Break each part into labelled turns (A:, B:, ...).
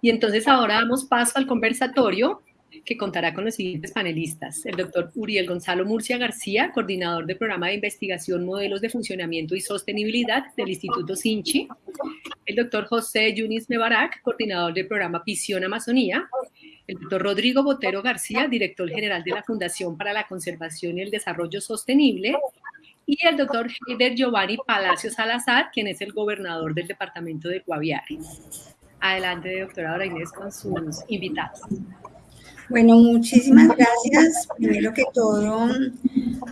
A: Y entonces ahora damos paso al conversatorio que contará con los siguientes panelistas. El doctor Uriel Gonzalo Murcia García, coordinador del programa de investigación Modelos de Funcionamiento y Sostenibilidad del Instituto Sinchi. El doctor José Yunis Mebarak, coordinador del programa Visión Amazonía. El doctor Rodrigo Botero García, director general de la Fundación para la Conservación y el Desarrollo Sostenible. Y el doctor Heider Giovanni Palacio Salazar, quien es el gobernador del departamento de Guaviare. Adelante, doctora Dora Inés, con sus invitados.
B: Bueno, muchísimas gracias. Primero que todo,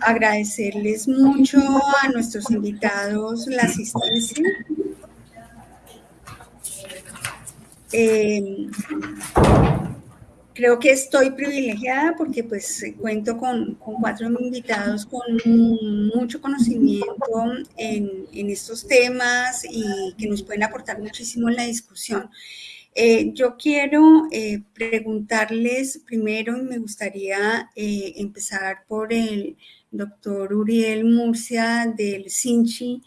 B: agradecerles mucho a nuestros invitados la asistencia. Eh, creo que estoy privilegiada porque pues cuento con, cuatro invitados con mucho conocimiento en, estos temas y que nos pueden aportar muchísimo en la discusión. Eh, yo quiero eh, preguntarles primero, y me gustaría eh, empezar por el doctor Uriel Murcia del Sinchi,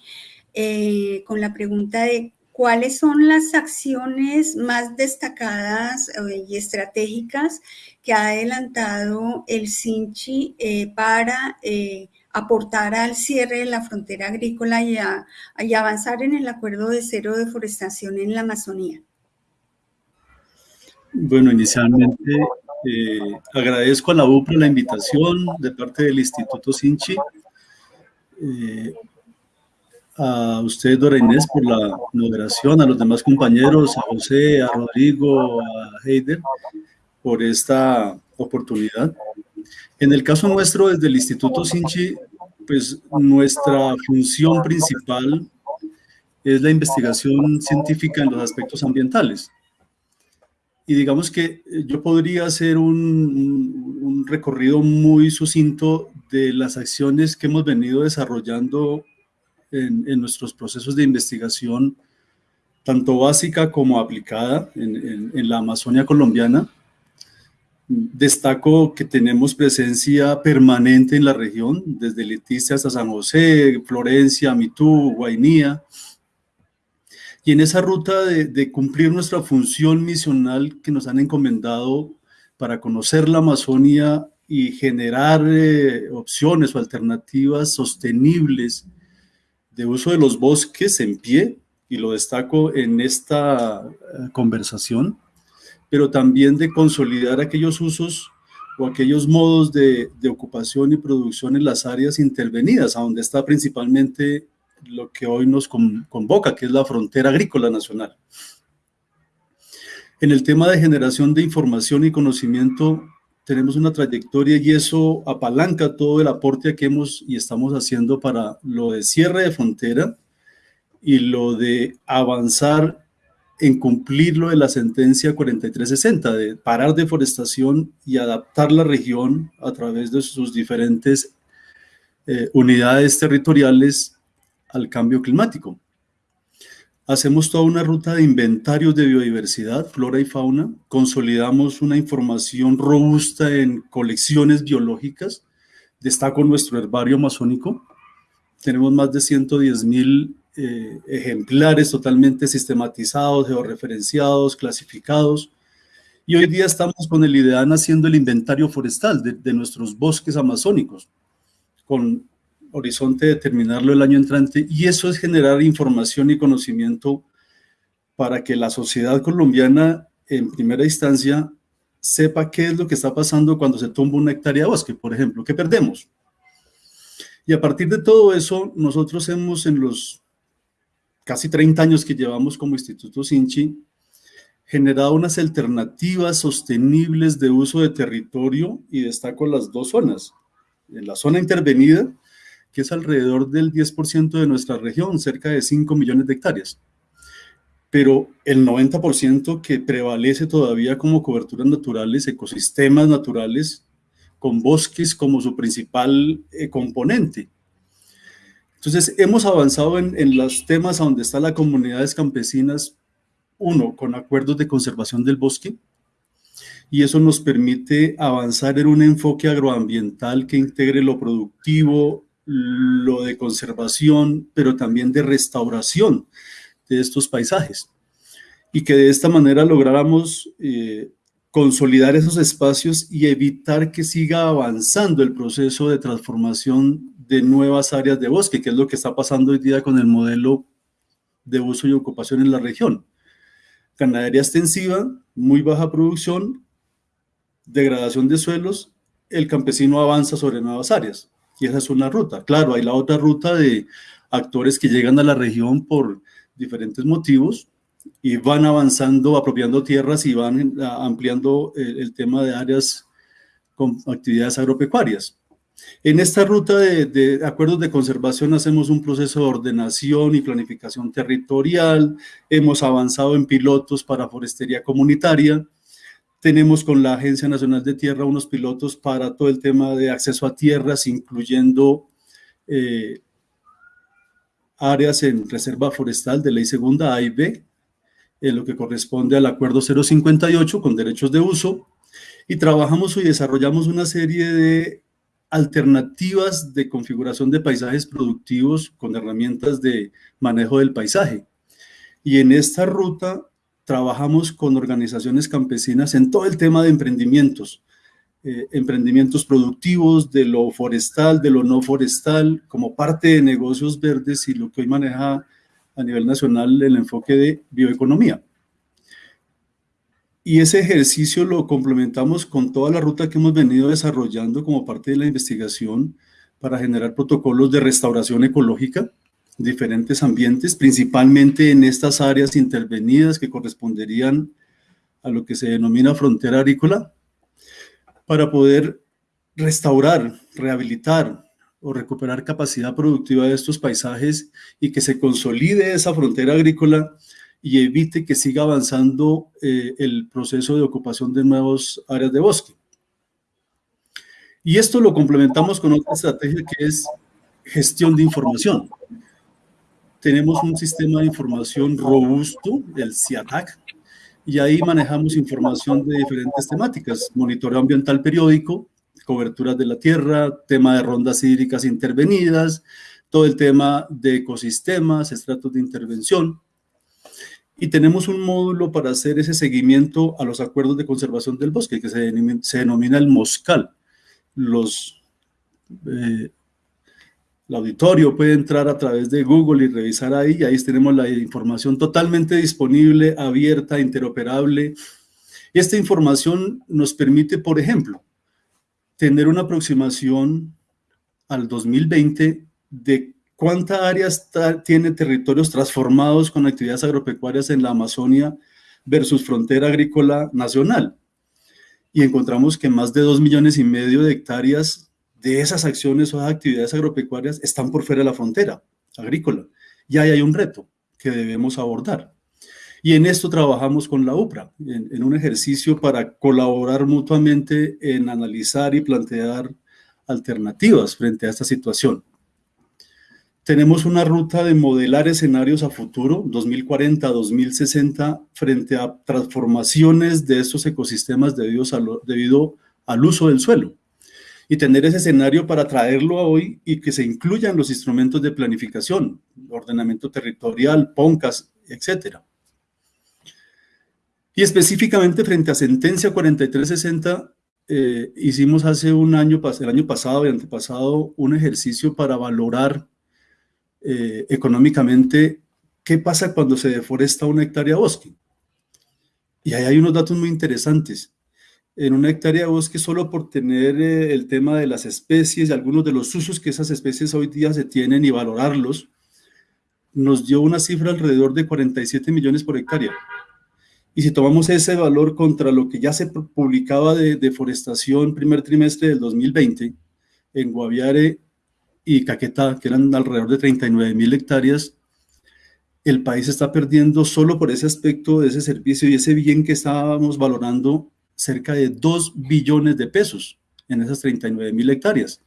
B: con la pregunta de cuáles son las acciones más destacadas y estratégicas que ha adelantado el Sinchi para aportar al cierre de la frontera agrícola y, avanzar en el acuerdo de cero deforestación en la Amazonía.
C: Bueno, inicialmente eh, agradezco a la UPRA la invitación de parte del Instituto Sinchi, eh, a usted, Dora Inés, por la moderación, a los demás compañeros, a José, a Rodrigo, a Heider, por esta oportunidad. En el caso nuestro, desde el Instituto Sinchi, pues nuestra función principal es la investigación científica en los aspectos ambientales. Y digamos que eh, yo podría hacer un, un, recorrido muy sucinto de las acciones que hemos venido desarrollando en, en nuestros procesos de investigación, tanto básica como aplicada en, en, la Amazonia colombiana. Destaco que tenemos presencia permanente en la región, desde Leticia hasta San José, Florencia, Mitú, Guainía, y en esa ruta de, cumplir nuestra función misional que nos han encomendado para conocer la Amazonia y generar eh, opciones o alternativas sostenibles de uso de los bosques en pie, y lo destaco en esta eh, conversación, pero también de consolidar aquellos usos o aquellos modos de, de, ocupación y producción en las áreas intervenidas, a donde está principalmente lo que hoy nos convoca, que es la frontera agrícola nacional. En el tema de generación de información y conocimiento, tenemos una trayectoria y eso apalanca todo el aporte que hemos y estamos haciendo para lo de cierre de frontera y lo de avanzar en cumplir lo de la sentencia 4360, de parar deforestación y adaptar la región a través de sus diferentes eh, unidades territoriales al cambio climático. Hacemos toda una ruta de inventarios de biodiversidad, flora y fauna, consolidamos una información robusta en colecciones biológicas, destaco nuestro herbario amazónico, tenemos más de 110 mil eh, ejemplares totalmente sistematizados, georreferenciados, clasificados, y hoy día estamos con el IDEAN haciendo el inventario forestal de, nuestros bosques amazónicos, horizonte de terminarlo el año entrante y eso es generar información y conocimiento para que la sociedad colombiana en primera instancia sepa qué es lo que está pasando cuando se tumba una hectárea de bosque, por ejemplo, ¿qué perdemos? Y a partir de todo eso, nosotros hemos en los casi 30 años que llevamos como Instituto Sinchi, generado unas alternativas sostenibles de uso de territorio y destaco las dos zonas. En la zona intervenida, que es alrededor del 10% de nuestra región, cerca de 5 millones de hectáreas. Pero el 90% que prevalece todavía como coberturas naturales, ecosistemas naturales, con bosques como su principal eh, componente. Entonces, hemos avanzado en, en los temas donde están las comunidades campesinas, uno, con acuerdos de conservación del bosque, y eso nos permite avanzar en un enfoque agroambiental que integre lo productivo, lo de conservación, pero también de restauración de estos paisajes. y que de esta manera lográramos eh, consolidar esos espacios y evitar que siga avanzando el proceso de transformación de nuevas áreas de bosque, que es lo que está pasando hoy día con el modelo de uso y ocupación en la región. Ganadería extensiva, muy baja producción, degradación de suelos, el campesino avanza sobre nuevas áreas. Y esa es una ruta. Claro, hay la otra ruta de actores que llegan a la región por diferentes motivos y van avanzando, apropiando tierras y van eh, ampliando el, tema de áreas con actividades agropecuarias. En esta ruta de, acuerdos de conservación hacemos un proceso de ordenación y planificación territorial, hemos avanzado en pilotos para forestería comunitaria, tenemos con la Agencia Nacional de Tierra unos pilotos para todo el tema de acceso a tierras, incluyendo eh, áreas en reserva forestal de ley segunda A y B, en lo que corresponde al acuerdo 058 con derechos de uso, y trabajamos y desarrollamos una serie de alternativas de configuración de paisajes productivos con herramientas de manejo del paisaje. Y en esta ruta trabajamos con organizaciones campesinas en todo el tema de emprendimientos, eh, emprendimientos productivos, de lo forestal, de lo no forestal, como parte de negocios verdes y lo que hoy maneja a nivel nacional el enfoque de bioeconomía. Y ese ejercicio lo complementamos con toda la ruta que hemos venido desarrollando como parte de la investigación para generar protocolos de restauración ecológica, diferentes ambientes, principalmente en estas áreas intervenidas que corresponderían a lo que se denomina frontera agrícola, para poder restaurar, rehabilitar o recuperar capacidad productiva de estos paisajes y que se consolide esa frontera agrícola y evite que siga avanzando eh, el proceso de ocupación de nuevas áreas de bosque. Y esto lo complementamos con otra estrategia que es gestión de información tenemos un sistema de información robusto, el CIATAC, y ahí manejamos información de diferentes temáticas, monitoreo ambiental periódico, coberturas de la tierra, tema de rondas hídricas intervenidas, todo el tema de ecosistemas, estratos de intervención. Y tenemos un módulo para hacer ese seguimiento a los acuerdos de conservación del bosque, que se, denomina el MOSCAL. Los eh, el auditorio puede entrar a través de Google y revisar ahí, y ahí tenemos la información totalmente disponible, abierta, interoperable. Esta información nos permite, por ejemplo, tener una aproximación al 2020 de cuánta área tiene territorios transformados con actividades agropecuarias en la Amazonia versus frontera agrícola nacional. Y encontramos que más de dos millones y medio de hectáreas de esas acciones o actividades agropecuarias están por fuera de la frontera agrícola. Y ahí hay un reto que debemos abordar. Y en esto trabajamos con la UPRA, en, un ejercicio para colaborar mutuamente en analizar y plantear alternativas frente a esta situación. Tenemos una ruta de modelar escenarios a futuro, 2040-2060, frente a transformaciones de estos ecosistemas debido al uso del suelo y tener ese escenario para traerlo a hoy y que se incluyan los instrumentos de planificación, ordenamiento territorial, PONCAS, etc. Y específicamente frente a sentencia 4360, eh, hicimos hace un año, el año pasado y antepasado, un ejercicio para valorar eh, económicamente qué pasa cuando se deforesta una hectárea bosque. Y ahí hay unos datos muy interesantes en una hectárea de bosque solo por tener eh, el tema de las especies y algunos de los usos que esas especies hoy día se tienen y valorarlos, nos dio una cifra alrededor de 47 millones por hectárea. Y si tomamos ese valor contra lo que ya se publicaba de deforestación primer trimestre del 2020 en Guaviare y Caquetá, que eran alrededor de 39 mil hectáreas, el país está perdiendo solo por ese aspecto de ese servicio y ese bien que estábamos valorando cerca de 2 billones de pesos en esas 39 mil hectáreas.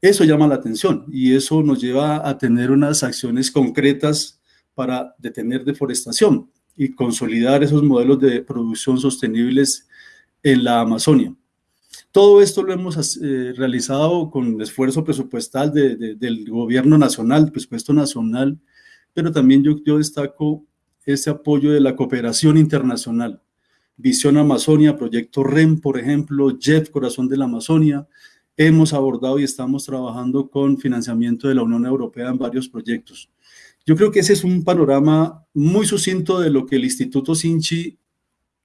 C: Eso llama la atención y eso nos lleva a tener unas acciones concretas para detener deforestación y consolidar esos modelos de producción sostenibles en la Amazonia. Todo esto lo hemos eh, realizado con esfuerzo presupuestal del gobierno nacional, presupuesto nacional, pero también yo, yo destaco ese apoyo de la cooperación internacional. Visión Amazonia, Proyecto REM, por ejemplo, JEF, Corazón de la Amazonia. Hemos abordado y estamos trabajando con financiamiento de la Unión Europea en varios proyectos. Yo creo que ese es un panorama muy sucinto de lo que el Instituto Sinchi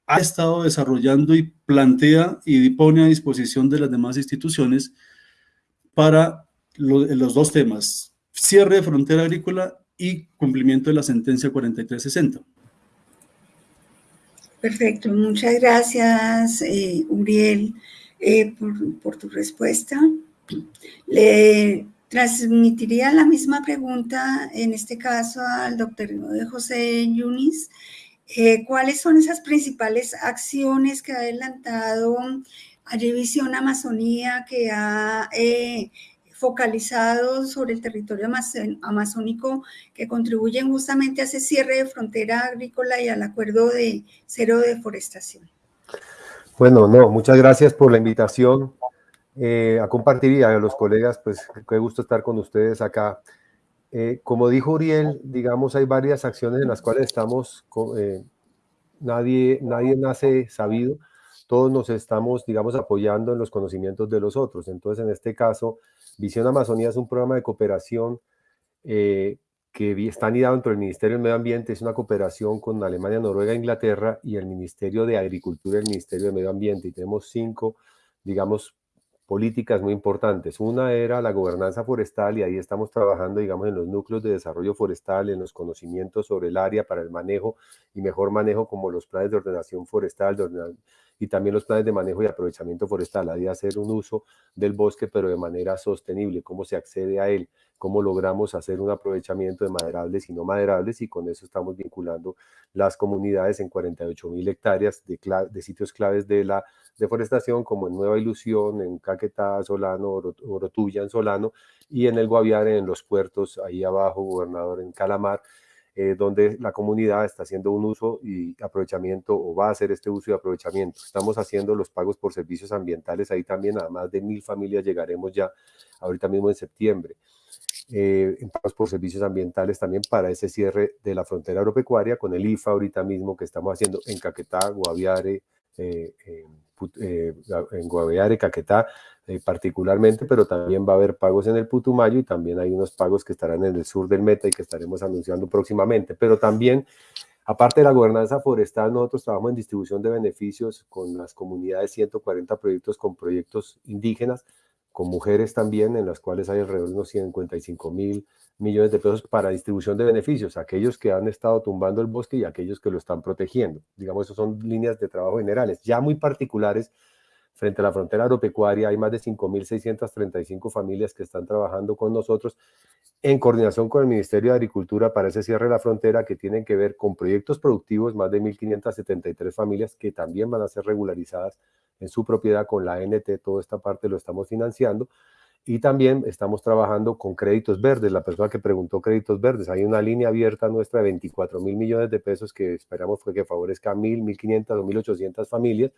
C: ha estado desarrollando y plantea y pone a disposición de las demás instituciones para los dos temas, cierre de frontera agrícola y cumplimiento de la sentencia 4360.
B: Perfecto, muchas gracias, eh, Uriel, eh, por, tu respuesta. Le transmitiría la misma pregunta, en este caso, al doctor José Yunis. Eh, ¿Cuáles son esas principales acciones que ha adelantado a Visión Amazonía, que ha focalizados sobre el territorio amazónico que contribuyen justamente a ese cierre de frontera agrícola y al acuerdo de cero deforestación.
D: Bueno, no, muchas gracias por la invitación eh, a compartir y a los colegas, pues qué gusto estar con ustedes acá. Eh, como dijo Uriel, digamos, hay varias acciones en las cuales estamos, eh, nadie, nadie nace sabido, todos nos estamos, digamos, apoyando en los conocimientos de los otros. Entonces, en este caso, Visión Amazonía es un programa de cooperación eh, que está anidado dentro del Ministerio del Medio Ambiente, es una cooperación con Alemania, Noruega, Inglaterra y el Ministerio de Agricultura y el Ministerio de Medio Ambiente. Y tenemos cinco, digamos, políticas muy importantes. Una era la gobernanza forestal y ahí estamos trabajando, digamos, en los núcleos de desarrollo forestal, en los conocimientos sobre el área para el manejo y mejor manejo como los planes de ordenación forestal, de ordenación y también los planes de manejo y aprovechamiento forestal, hay de hacer un uso del bosque, pero de manera sostenible, cómo se accede a él, cómo logramos hacer un aprovechamiento de maderables y no maderables, y con eso estamos vinculando las comunidades en 48 mil hectáreas de, sitios claves de la deforestación, como en Nueva Ilusión, en Caquetá, Solano, Orotuya, en Solano, y en el Guaviare, en los puertos, ahí abajo, Gobernador, en Calamar, eh, donde la comunidad está haciendo un uso y aprovechamiento o va a hacer este uso y aprovechamiento. Estamos haciendo los pagos por servicios ambientales, ahí también a más de mil familias llegaremos ya ahorita mismo en septiembre. Eh, en pagos por servicios ambientales también para ese cierre de la frontera agropecuaria con el IFA ahorita mismo que estamos haciendo en Caquetá, Guaviare, eh, en Guaviare, Caquetá, eh, particularmente, pero también va a haber pagos en el Putumayo y también hay unos pagos que estarán en el sur del Meta y que estaremos anunciando próximamente. Pero también, aparte de la gobernanza forestal, nosotros trabajamos en distribución de beneficios con las comunidades, 140 proyectos con proyectos indígenas, con mujeres también, en las cuales hay alrededor de unos 55 mil millones de pesos para distribución de beneficios, aquellos que han estado tumbando el bosque y aquellos que lo están protegiendo. Digamos, esas son líneas de trabajo generales, ya muy particulares frente a la frontera agropecuaria. Hay más de 5.635 familias que están trabajando con nosotros en coordinación con el Ministerio de Agricultura para ese cierre de la frontera que tienen que ver con proyectos productivos, más de 1.573 familias que también van a ser regularizadas en su propiedad con la NT, toda esta parte lo estamos financiando. Y también estamos trabajando con créditos verdes. La persona que preguntó créditos verdes, hay una línea abierta nuestra de 24 mil millones de pesos que esperamos que favorezca a 1.000, 1.500 o 1.800 familias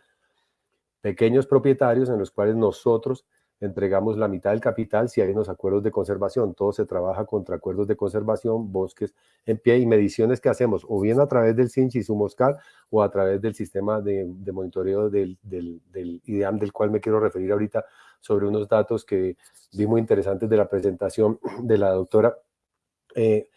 D: pequeños propietarios en los cuales nosotros entregamos la mitad del capital si hay unos acuerdos de conservación. Todo se trabaja contra acuerdos de conservación, bosques en pie y mediciones que hacemos o bien a través del CINCH y su Moscal o a través del sistema de, monitoreo del, del, del, IDEAM del cual me quiero referir ahorita sobre unos datos que vi muy interesantes de la presentación de la doctora. Eh,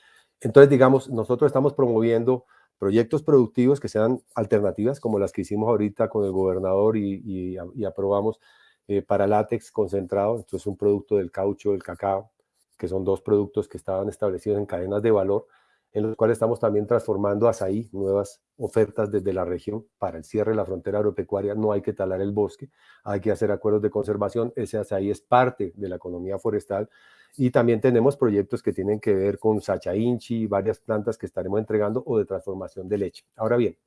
D: entonces, digamos, nosotros estamos promoviendo proyectos productivos que sean alternativas, como las que hicimos ahorita con el gobernador y, aprobamos eh, para látex concentrado. Esto es un producto del caucho, del cacao, que son dos productos que estaban establecidos en cadenas de valor, en los cuales estamos también transformando azaí, nuevas ofertas desde la región para el cierre de la frontera agropecuaria. No hay que talar el bosque, hay que hacer acuerdos de conservación. Ese azaí es parte de la economía forestal y también tenemos proyectos que tienen que ver con Sacha Inchi, varias plantas que estaremos entregando o de transformación de leche. Ahora bien,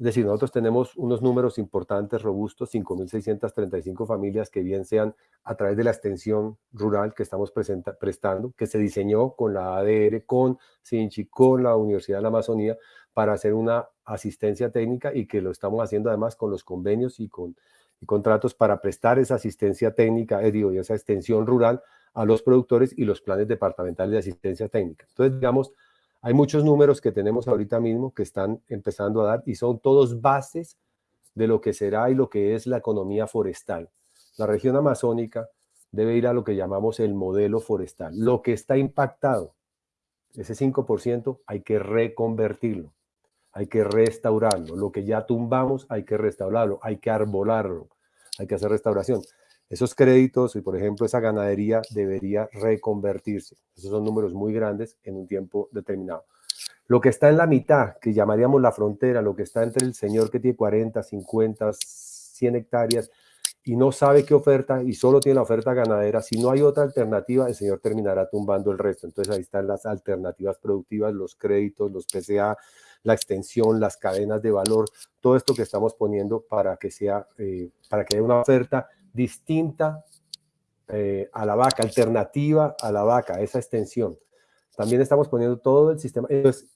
D: es decir, nosotros tenemos unos números importantes, robustos, 5.635 familias que bien sean a través de la extensión rural que estamos prestando, que se diseñó con la ADR, con Sinchi, con la Universidad de la Amazonía, para hacer una asistencia técnica y que lo estamos haciendo además con los convenios y con y contratos para prestar esa asistencia técnica, eh, digo, y esa extensión rural a los productores y los planes departamentales de asistencia técnica. Entonces, digamos, Hay muchos números que tenemos ahorita mismo que están empezando a dar y son todos bases de lo que será y lo que es la economía forestal. La región amazónica debe ir a lo que llamamos el modelo forestal. Lo que está impactado, ese 5%, hay que reconvertirlo, hay que restaurarlo. Lo que ya tumbamos, hay que restaurarlo, hay que arbolarlo, hay que hacer restauración. Esos créditos y, por ejemplo, esa ganadería debería reconvertirse. Esos son números muy grandes en un tiempo determinado. Lo que está en la mitad, que llamaríamos la frontera, lo que está entre el señor que tiene 40, 50, 100 hectáreas y no sabe qué oferta y solo tiene la oferta ganadera, si no hay otra alternativa, el señor terminará tumbando el resto. Entonces ahí están las alternativas productivas, los créditos, los PCA, la extensión, las cadenas de valor, todo esto que estamos poniendo para que sea, eh, para que haya una oferta distinta eh, a la vaca, alternativa a la vaca, esa extensión. También estamos poniendo todo el sistema,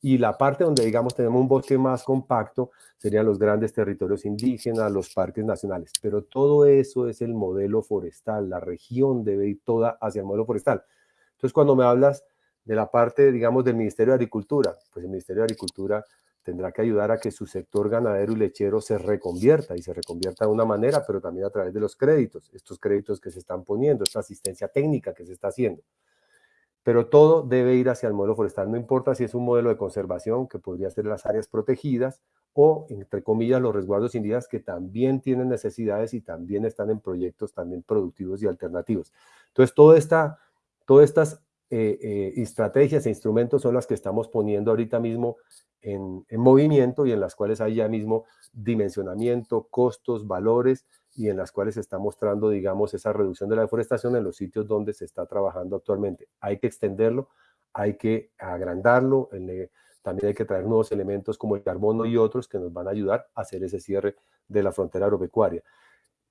D: y la parte donde, digamos, tenemos un bosque más compacto, serían los grandes territorios indígenas, los parques nacionales, pero todo eso es el modelo forestal, la región debe ir toda hacia el modelo forestal. Entonces, cuando me hablas de la parte, digamos, del Ministerio de Agricultura, pues el Ministerio de Agricultura tendrá que ayudar a que su sector ganadero y lechero se reconvierta y se reconvierta de una manera, pero también a través de los créditos, estos créditos que se están poniendo, esta asistencia técnica que se está haciendo. Pero todo debe ir hacia el modelo forestal, no importa si es un modelo de conservación, que podría ser las áreas protegidas, o, entre comillas, los resguardos indígenas, que también tienen necesidades y también están en proyectos también productivos y alternativos. Entonces, esta, todas estas eh, eh, estrategias e instrumentos son las que estamos poniendo ahorita mismo en, movimiento y en las cuales hay ya mismo dimensionamiento, costos, valores y en las cuales se está mostrando, digamos, esa reducción de la deforestación en los sitios donde se está trabajando actualmente. Hay que extenderlo, hay que agrandarlo, también hay que traer nuevos elementos como el carbono y otros que nos van a ayudar a hacer ese cierre de la frontera agropecuaria.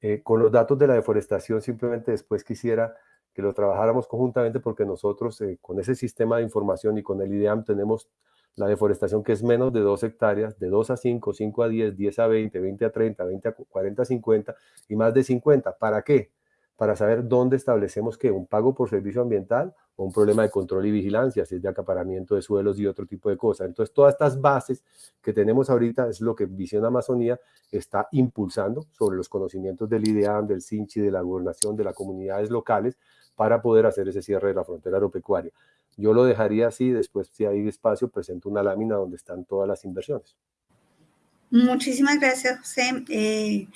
D: Eh, con los datos de la deforestación, simplemente después quisiera que lo trabajáramos conjuntamente porque nosotros eh, con ese sistema de información y con el IDEAM tenemos la deforestación que es menos de 2 hectáreas, de 2 a 5, 5 a 10, 10 a 20, 20 a 30, 20 a 40, 50 y más de 50. ¿Para qué? Para saber dónde establecemos que un pago por servicio ambiental o un problema de control y vigilancia, si es de acaparamiento de suelos y otro tipo de cosas. Entonces, todas estas bases que tenemos ahorita es lo que Visión Amazonía está impulsando sobre los conocimientos del IDEAM, del CINCHI, de la gobernación, de las comunidades locales, para poder hacer ese cierre de la frontera agropecuaria. Yo lo dejaría así, después si hay espacio presento una lámina donde están todas las inversiones.
B: Muchísimas gracias, José. Eh,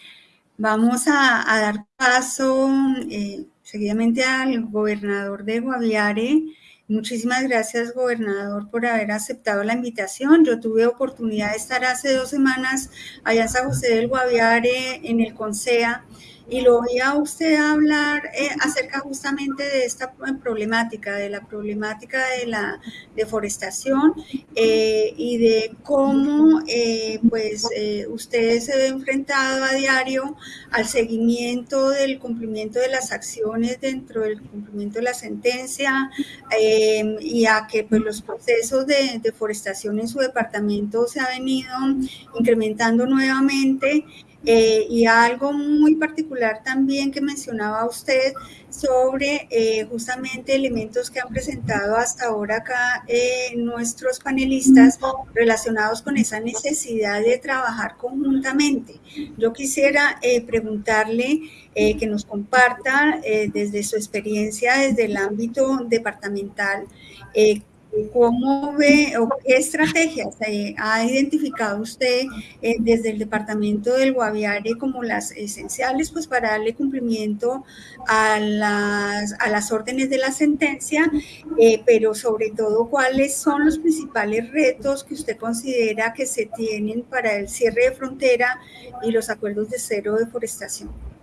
B: vamos a, dar paso eh, seguidamente al gobernador de Guaviare. Muchísimas gracias, gobernador, por haber aceptado la invitación. Yo tuve oportunidad de estar hace dos semanas allá en San José del Guaviare, en el CONSEA, y lo oía usted hablar eh, acerca justamente de esta problemática, de la problemática de la deforestación eh, y de cómo eh, pues usted se ve enfrentado a diario al seguimiento del cumplimiento de las acciones dentro del cumplimiento de la sentencia y a que pues, los procesos de deforestación en su departamento se ha venido incrementando nuevamente eh, y algo muy particular también que mencionaba usted sobre eh, justamente elementos que han presentado hasta ahora acá eh, nuestros panelistas relacionados con esa necesidad de trabajar conjuntamente. Yo quisiera preguntarle que nos comparta desde su experiencia, desde el ámbito departamental, ¿Cómo ve o qué estrategias ha identificado usted eh, desde el departamento del Guaviare como las esenciales pues para darle cumplimiento a las, a las órdenes de la sentencia, eh, pero sobre todo cuáles son los principales retos que usted considera que se tienen para el cierre de frontera y los acuerdos de cero deforestación?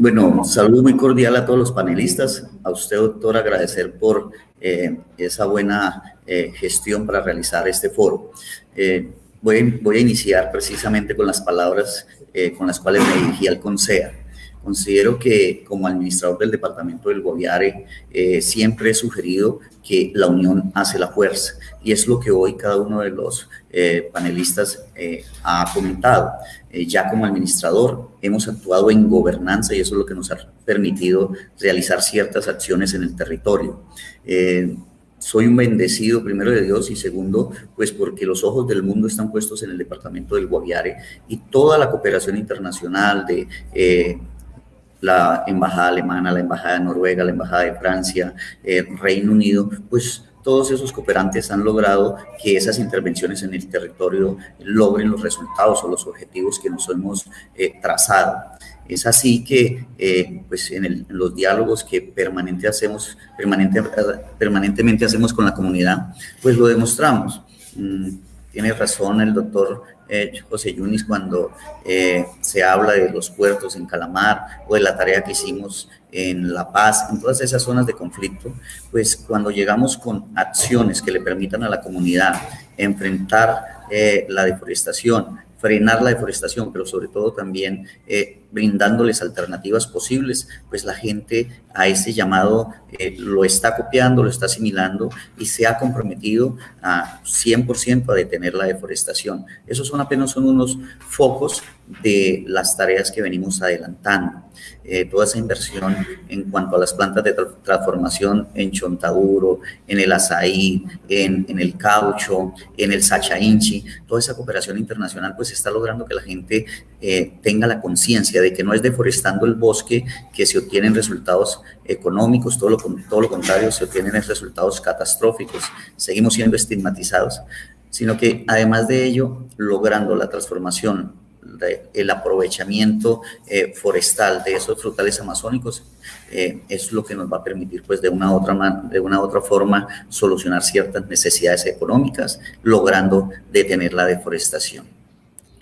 E: Bueno, saludo muy cordial a todos los panelistas. A usted, doctor, agradecer por eh, esa buena eh, gestión para realizar este foro. Eh, voy, voy, a iniciar precisamente con las palabras con las cuales me dirigí al CONSEA. Considero que como administrador del departamento del Guaviare siempre he sugerido que la unión hace la fuerza y es lo que hoy cada uno de los panelistas ha comentado. Eh, ya como administrador hemos actuado en gobernanza y eso es lo que nos ha permitido realizar ciertas acciones en el territorio. Eh, soy un bendecido, primero de Dios, y segundo, pues porque los ojos del mundo están puestos en el departamento del Guaviare y toda la cooperación internacional de eh, la embajada alemana, la embajada de Noruega, la embajada de Francia, Reino Unido, pues todos esos cooperantes han logrado que esas intervenciones en el territorio logren los resultados o los objetivos que nos hemos eh, trazado. Es así que, eh, pues, en, los diálogos que permanente hacemos, permanente, permanentemente hacemos con la comunidad, pues lo demostramos. Mm, tiene razón el doctor eh, José Yunis cuando eh, se habla de los puertos en Calamar o de la tarea que hicimos en La Paz, en todas esas zonas de conflicto, pues cuando llegamos con acciones que le permitan a la comunidad enfrentar eh, la deforestación, frenar la deforestación, pero sobre todo también eh, brindándoles alternativas posibles, pues la gente a ese llamado eh, lo está copiando, lo está asimilando y se ha comprometido a 100% a detener la deforestación. Esos son apenas son unos focos de las tareas que venimos adelantando. Eh, toda esa inversión en cuanto a las plantas de transformación en Chontaduro, en el azaí, en, en el caucho, en el sachainchi, toda esa cooperación internacional pues está logrando que la gente eh, tenga la conciencia de que no es deforestando el bosque que se obtienen resultados económicos, todo lo, todo lo contrario, se obtienen resultados catastróficos, seguimos siendo estigmatizados, sino que además de ello, logrando la transformación el aprovechamiento eh, forestal de esos frutales amazónicos eh, es lo que nos va a permitir pues de una, otra de una otra forma solucionar ciertas necesidades económicas, logrando detener la deforestación.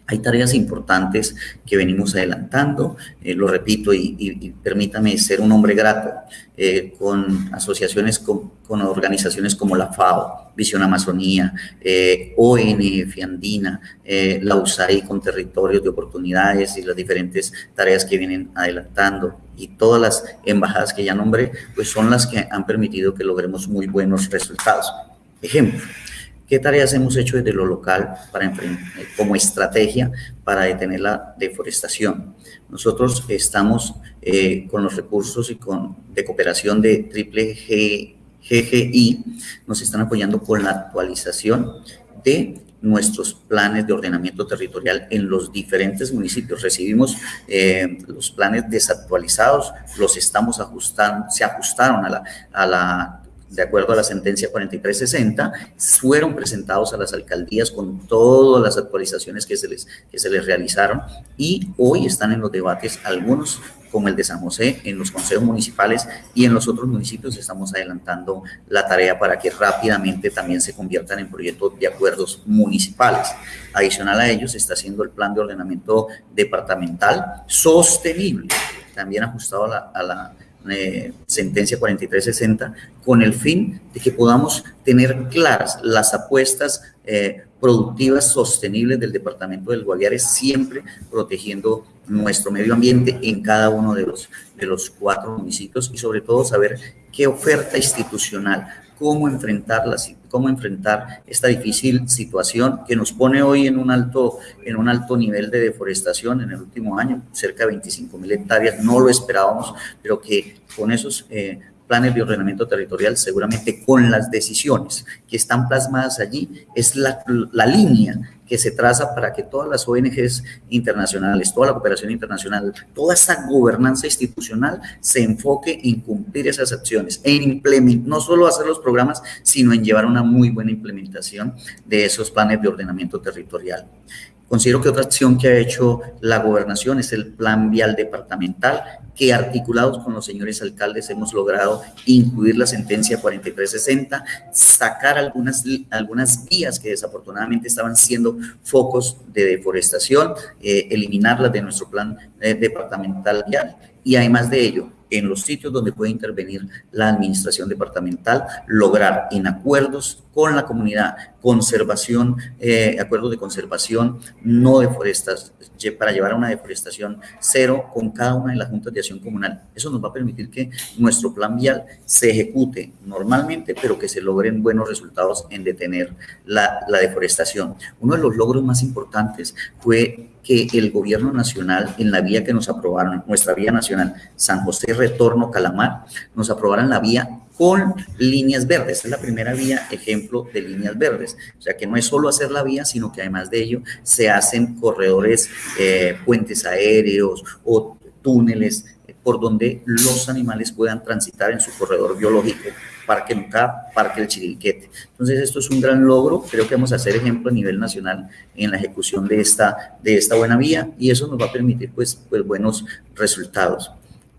E: Hay tareas importantes que venimos adelantando, eh, lo repito, y, permítame ser un hombre grato eh, con asociaciones, con, organizaciones como la FAO, Visión Amazonía, eh, ONF Andina, la USAID con territorios de oportunidades y las diferentes tareas que vienen adelantando y todas las embajadas que ya nombré, pues son las que han permitido que logremos muy buenos resultados. Ejemplo, ¿Qué tareas hemos hecho desde lo local para como estrategia para detener la deforestación? Nosotros estamos eh, con los recursos y con, de cooperación de Triple GGI, nos están apoyando con la actualización de nuestros planes de ordenamiento territorial en los diferentes municipios. Recibimos eh, los planes desactualizados, los estamos ajustando, se ajustaron a la, a la de acuerdo a la sentencia 4360, fueron presentados a las alcaldías con todas las actualizaciones que se les, que se les realizaron y hoy están en los debates algunos como el de San José, en los consejos municipales y en los otros municipios estamos adelantando la tarea para que rápidamente también se conviertan en proyectos de acuerdos municipales. Adicional a ellos está haciendo el plan de ordenamiento departamental sostenible, también ajustado a la eh, sentencia 4360 con el fin de que podamos tener claras las apuestas eh, productivas sostenibles del departamento del Guaviare, siempre protegiendo nuestro medio ambiente en cada uno de los, de los cuatro municipios y sobre todo saber qué oferta institucional cómo enfrentarlas, cómo enfrentar esta difícil situación que nos pone hoy en un alto, en un alto nivel de deforestación en el último año, cerca de 25 mil hectáreas, no lo esperábamos, pero que con esos eh, planes de ordenamiento territorial, seguramente con las decisiones que están plasmadas allí, es la, la línea que se traza para que todas las ONGs internacionales, toda la cooperación internacional, toda esa gobernanza institucional se enfoque en cumplir esas acciones, en implementar, no solo hacer los programas, sino en llevar una muy buena implementación de esos planes de ordenamiento territorial. Considero que otra acción que ha hecho la gobernación es el plan vial departamental, que articulados con los señores alcaldes hemos logrado incluir la sentencia 4360, sacar algunas, algunas vías que desafortunadamente estaban siendo focos de deforestación, eh, eliminarlas de nuestro plan eh, departamental vial y además de ello, en los sitios donde puede intervenir la administración departamental, lograr en acuerdos con la comunidad, conservación, eh, acuerdos de conservación, no deforestas, para llevar a una deforestación cero con cada una de las juntas de acción comunal. Eso nos va a permitir que nuestro plan vial se ejecute normalmente, pero que se logren buenos resultados en detener la, la deforestación. Uno de los logros más importantes fue que el gobierno nacional, en la vía que nos aprobaron, nuestra vía nacional, San José Retorno Calamar, nos aprobaran la vía con líneas verdes. Es la primera vía, ejemplo de líneas verdes. O sea que no es solo hacer la vía, sino que además de ello se hacen corredores, eh, puentes aéreos o túneles por donde los animales puedan transitar en su corredor biológico, Parque Nucá, Parque El Chiriquete. Entonces, esto es un gran logro, creo que vamos a hacer ejemplo a nivel nacional en la ejecución de esta, de esta buena vía y eso nos va a permitir pues, pues buenos resultados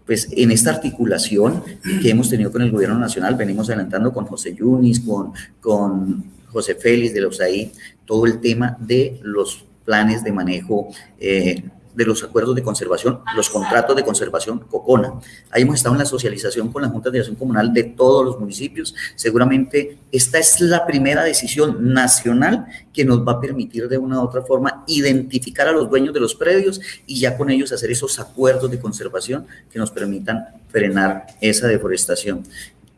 E: pues en esta articulación que hemos tenido con el gobierno nacional, venimos adelantando con José Yunis, con, con José Félix de los ahí, todo el tema de los planes de manejo eh, de los acuerdos de conservación, los contratos de conservación COCONA. Ahí hemos estado en la socialización con la Junta de Acción Comunal de todos los municipios. Seguramente esta es la primera decisión nacional que nos va a permitir de una u otra forma identificar a los dueños de los predios y ya con ellos hacer esos acuerdos de conservación que nos permitan frenar esa deforestación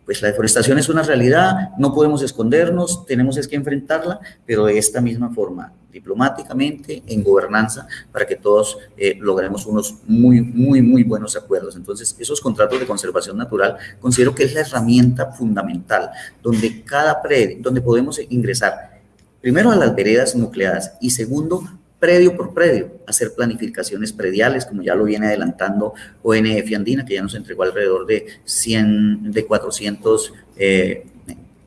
E: pues la deforestación es una realidad, no podemos escondernos, tenemos es que enfrentarla, pero de esta misma forma, diplomáticamente, en gobernanza, para que todos eh, logremos unos muy, muy, muy buenos acuerdos. Entonces, esos contratos de conservación natural considero que es la herramienta fundamental, donde cada predio, donde podemos ingresar primero a las veredas nucleadas y segundo predio por predio, hacer planificaciones prediales, como ya lo viene adelantando ONF Andina, que ya nos entregó alrededor de 100, de 400 eh,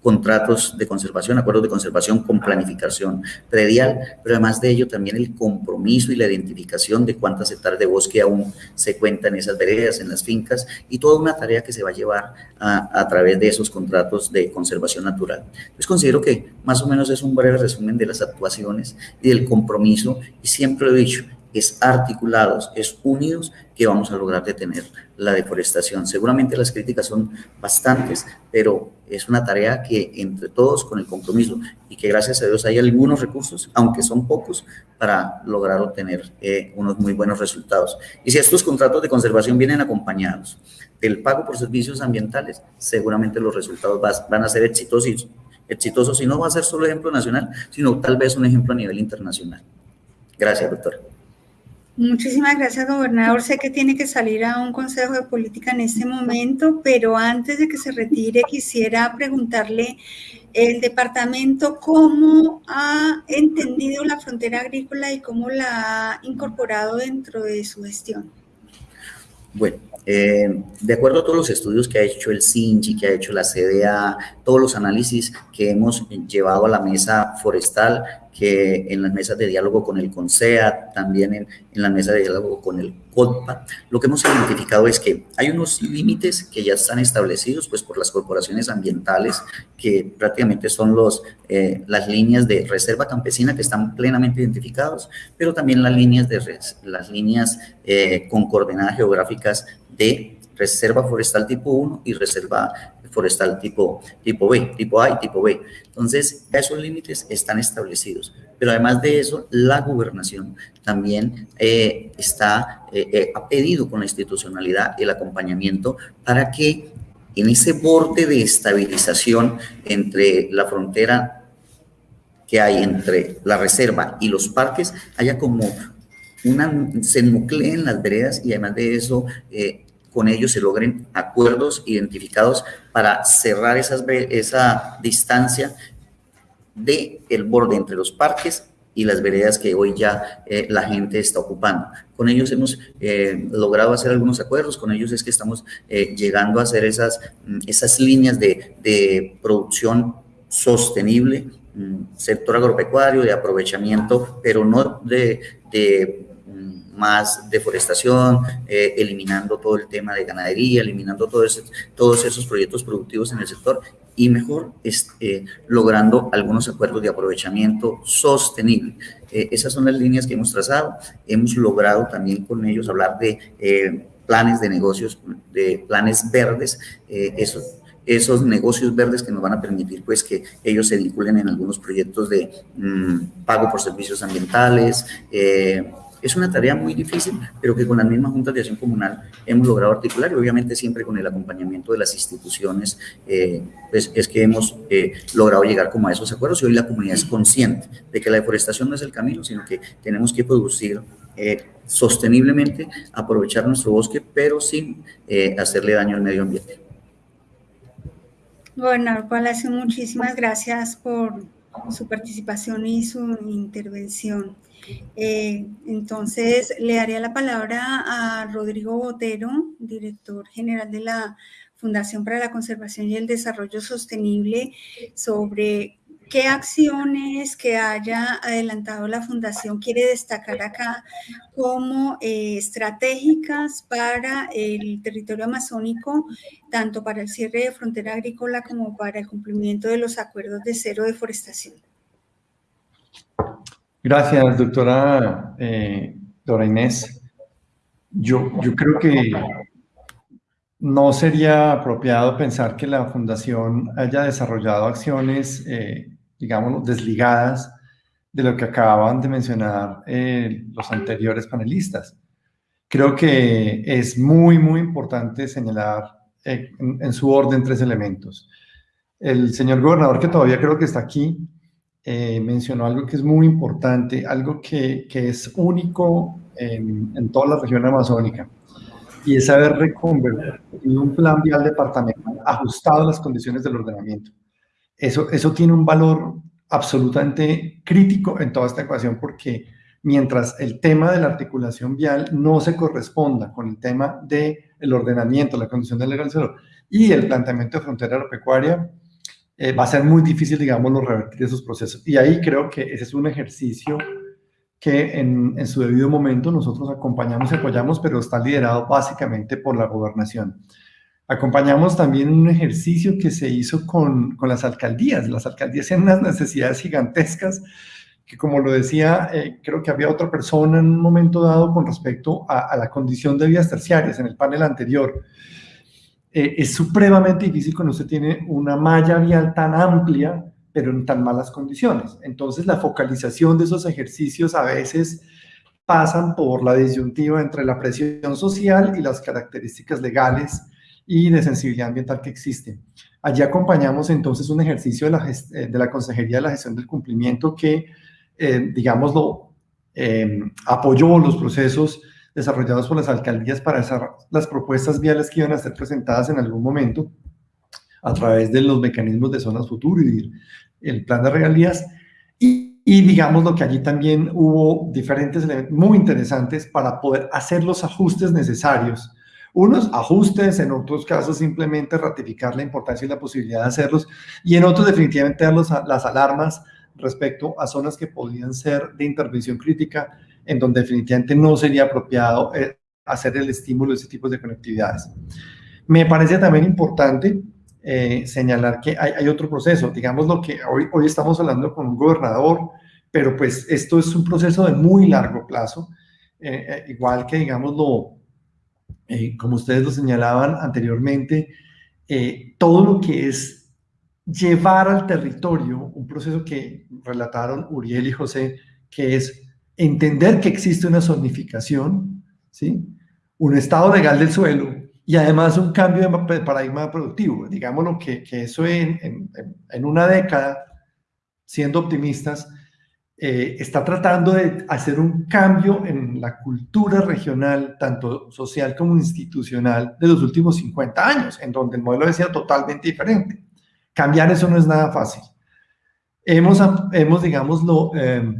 E: contratos de conservación, acuerdos de conservación con planificación predial, pero además de ello también el compromiso y la identificación de cuántas hectáreas de bosque aún se cuentan en esas veredas, en las fincas, y toda una tarea que se va a llevar a, través de esos contratos de conservación natural. Pues considero que más o menos es un breve resumen de las actuaciones y del compromiso, y siempre he dicho, es articulados, es unidos que vamos a lograr detener la deforestación. Seguramente las críticas son bastantes, pero es una tarea que entre todos con el compromiso y que gracias a Dios hay algunos recursos, aunque son pocos, para lograr obtener eh, unos muy buenos resultados. Y si estos contratos de conservación vienen acompañados del pago por servicios ambientales, seguramente los resultados van a ser exitosos, exitosos y no va a ser solo ejemplo nacional, sino tal vez un ejemplo a nivel internacional. Gracias, doctor.
B: Muchísimas gracias, gobernador. Sé que tiene que salir a un consejo de política en este momento, pero antes de que se retire, quisiera preguntarle el departamento cómo ha entendido la frontera agrícola y cómo la ha incorporado dentro de su gestión.
E: Bueno, eh, de acuerdo a todos los estudios que ha hecho el CINCHI, que ha hecho la CDA, todos los análisis que hemos llevado a la mesa forestal, que en las mesas de diálogo con el CONSEA, también en, en la mesa de diálogo con el CODPA, lo que hemos identificado es que hay unos límites que ya están establecidos pues, por las corporaciones ambientales, que prácticamente son los, eh, las líneas de reserva campesina que están plenamente identificados, pero también las líneas, de, las líneas eh, con coordenadas geográficas de reserva forestal tipo 1 y reserva forestal tipo, tipo B, tipo A y tipo B. Entonces, esos límites están establecidos. Pero además de eso, la gobernación también eh, está, eh, eh, ha pedido con la institucionalidad el acompañamiento para que en ese borde de estabilización entre la frontera que hay entre la reserva y los parques, haya como una, se nucleen las veredas y además de eso con ellos se logren acuerdos identificados para cerrar esas, esa distancia del el borde entre los parques y las veredas que hoy ya eh, la gente está ocupando. Con ellos hemos eh, logrado hacer algunos acuerdos, con ellos es que estamos eh, llegando a hacer esas, mm, esas líneas de, de producción sostenible, mm, sector agropecuario, de aprovechamiento, pero no de, de más deforestación, eh, eliminando todo el tema de ganadería, eliminando todo todos esos proyectos productivos en el sector y mejor eh, logrando algunos acuerdos de aprovechamiento sostenible. Eh, esas son las líneas que hemos trazado. Hemos logrado también con ellos hablar de planes de negocios, de planes verdes, esos, esos negocios verdes que nos van a permitir pues que ellos se vinculen en algunos proyectos de mm, pago por servicios ambientales, es una tarea muy difícil, pero que con las mismas juntas de acción comunal hemos logrado articular y obviamente siempre con el acompañamiento de las instituciones, eh, pues es que hemos eh, logrado llegar como a esos acuerdos y hoy la comunidad es consciente de que la deforestación no es el camino, sino que tenemos que producir eh, sosteniblemente, aprovechar nuestro bosque, pero sin hacerle daño al medio ambiente.
B: Gobernador Palacio, muchísimas gracias por su participación y su intervención. Eh, entonces, le daría la palabra a Rodrigo Botero, director general de la Fundación para la Conservación y el Desarrollo Sostenible, sobre qué acciones que haya adelantado la Fundación quiere destacar acá como eh, estratégicas para el territorio amazónico, tanto para el cierre de frontera agrícola como para el cumplimiento de los acuerdos de cero deforestación.
F: Gracias, doctora eh, Dora Inés. Yo, yo creo que no sería apropiado pensar que la Fundación haya desarrollado acciones, eh, digamos, desligadas de lo que acababan de mencionar eh, los anteriores panelistas. Creo que es muy, muy importante señalar en, en, su orden tres elementos. El señor gobernador, que todavía creo que está aquí, eh, mencionó algo que es muy importante, algo que, que es único en, en, toda la región amazónica, y es haber reconvertido un plan vial departamental ajustado a las condiciones del ordenamiento. Eso, eso tiene un valor absolutamente crítico en toda esta ecuación porque mientras el tema de la articulación vial no se corresponda con el tema del el ordenamiento, la condición del legal y el planteamiento de frontera agropecuaria, eh, va a ser muy difícil, digamos, revertir esos procesos. Y ahí creo que ese es un ejercicio que en, en, su debido momento nosotros acompañamos y apoyamos, pero está liderado básicamente por la gobernación. Acompañamos también un ejercicio que se hizo con, con las alcaldías. Las alcaldías tienen unas necesidades gigantescas que, como lo decía, eh, creo que había otra persona en un momento dado con respecto a, a la condición de vías terciarias en el panel anterior. Eh, es supremamente difícil cuando usted tiene una malla vial tan amplia, pero en tan malas condiciones. Entonces, la focalización de esos ejercicios a veces pasan por la disyuntiva entre la presión social y las características legales y de sensibilidad ambiental que existen. Allí acompañamos entonces un ejercicio de la, eh, de la Consejería de la Gestión del Cumplimiento que, eh, digamos, lo, eh, apoyó los procesos desarrollados por las alcaldías para hacer las propuestas viales que iban a ser presentadas en algún momento a través de los mecanismos de zonas futuro y el plan de regalías. Y, y digamos lo que allí también hubo diferentes elementos muy interesantes para poder hacer los ajustes necesarios. Unos ajustes, en otros casos simplemente ratificar la importancia y la posibilidad de hacerlos, y en otros definitivamente dar los, las alarmas respecto a zonas que podían ser de intervención crítica en donde definitivamente no sería apropiado eh, hacer el estímulo de ese tipo de conectividades. Me parece también importante eh, señalar que hay, hay, otro proceso, digamos lo que hoy, hoy estamos hablando con un gobernador, pero pues esto es un proceso de muy largo plazo, eh, eh igual que digamos lo, eh, como ustedes lo señalaban anteriormente, eh, todo lo que es llevar al territorio un proceso que relataron Uriel y José, que es entender que existe una zonificación, ¿sí? un estado legal del suelo y además un cambio de paradigma productivo. Digámoslo que, que eso en, en, en, una década, siendo optimistas, eh, está tratando de hacer un cambio en la cultura regional, tanto social como institucional, de los últimos 50 años, en donde el modelo decía totalmente diferente. Cambiar eso no es nada fácil. Hemos, hemos digámoslo, eh,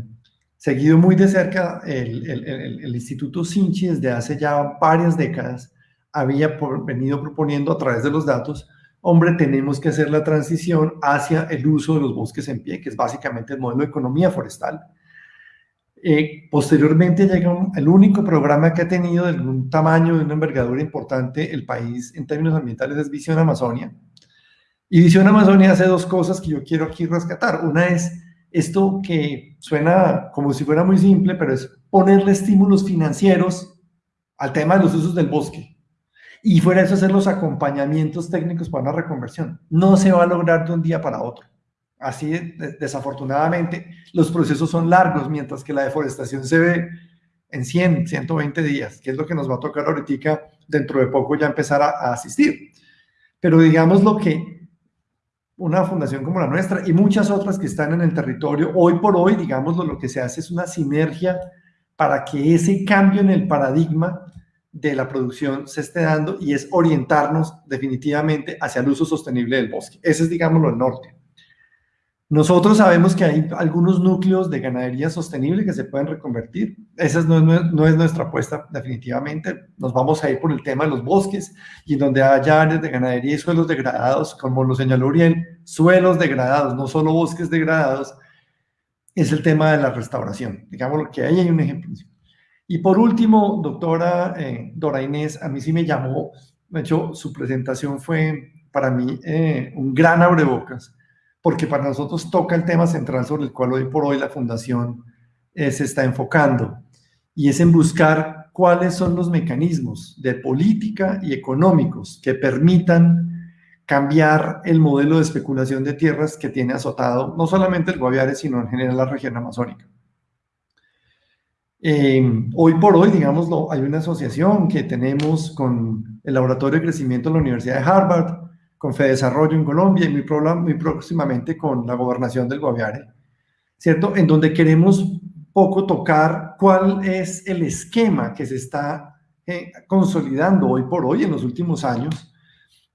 F: seguido muy de cerca el, Instituto Sinchi desde hace ya varias décadas, había venido proponiendo a través de los datos, hombre, tenemos que hacer la transición hacia el uso de los bosques en pie, que es básicamente el modelo de economía forestal. Eh, posteriormente llega el único programa que ha tenido de un tamaño, de una envergadura importante el país en términos ambientales es Visión Amazonia. Y Visión Amazonia hace dos cosas que yo quiero aquí rescatar. Una es esto que suena como si fuera muy simple, pero es ponerle estímulos financieros al tema de los usos del bosque. Y fuera eso, hacer los acompañamientos técnicos para una reconversión. No se va a lograr de un día para otro. Así, desafortunadamente, los procesos son largos, mientras que la deforestación se ve en 100, 120 días, que es lo que nos va a tocar ahorita dentro de poco ya empezar a, a asistir. Pero digamos lo que una fundación como la nuestra y muchas otras que están en el territorio, hoy por hoy, digamos, lo que se hace es una sinergia para que ese cambio en el paradigma de la producción se esté dando y es orientarnos definitivamente hacia el uso sostenible del bosque. Ese es, digámoslo, el norte. Nosotros sabemos que hay algunos núcleos de ganadería sostenible que se pueden reconvertir. Esa no es, no es nuestra apuesta definitivamente. Nos vamos a ir por el tema de los bosques y donde haya áreas de ganadería y suelos degradados, como lo señaló Uriel, suelos degradados, no solo bosques degradados, es el tema de la restauración. Digamos que ahí hay un ejemplo. Y por último, doctora eh, Dora Inés, a mí sí me llamó, de hecho, su presentación fue para mí eh, un gran abrebocas porque para nosotros toca el tema central sobre el cual hoy por hoy la Fundación eh, se está enfocando, y es en buscar cuáles son los mecanismos de política y económicos que permitan cambiar el modelo de especulación de tierras que tiene azotado no solamente el Guaviare, sino en general la región amazónica. Eh, hoy por hoy, digámoslo, hay una asociación que tenemos con el Laboratorio de Crecimiento de la Universidad de Harvard, con Desarrollo en Colombia y muy, muy próximamente con la gobernación del Guaviare, ¿cierto? En donde queremos poco tocar cuál es el esquema que se está eh, consolidando hoy por hoy en los últimos años,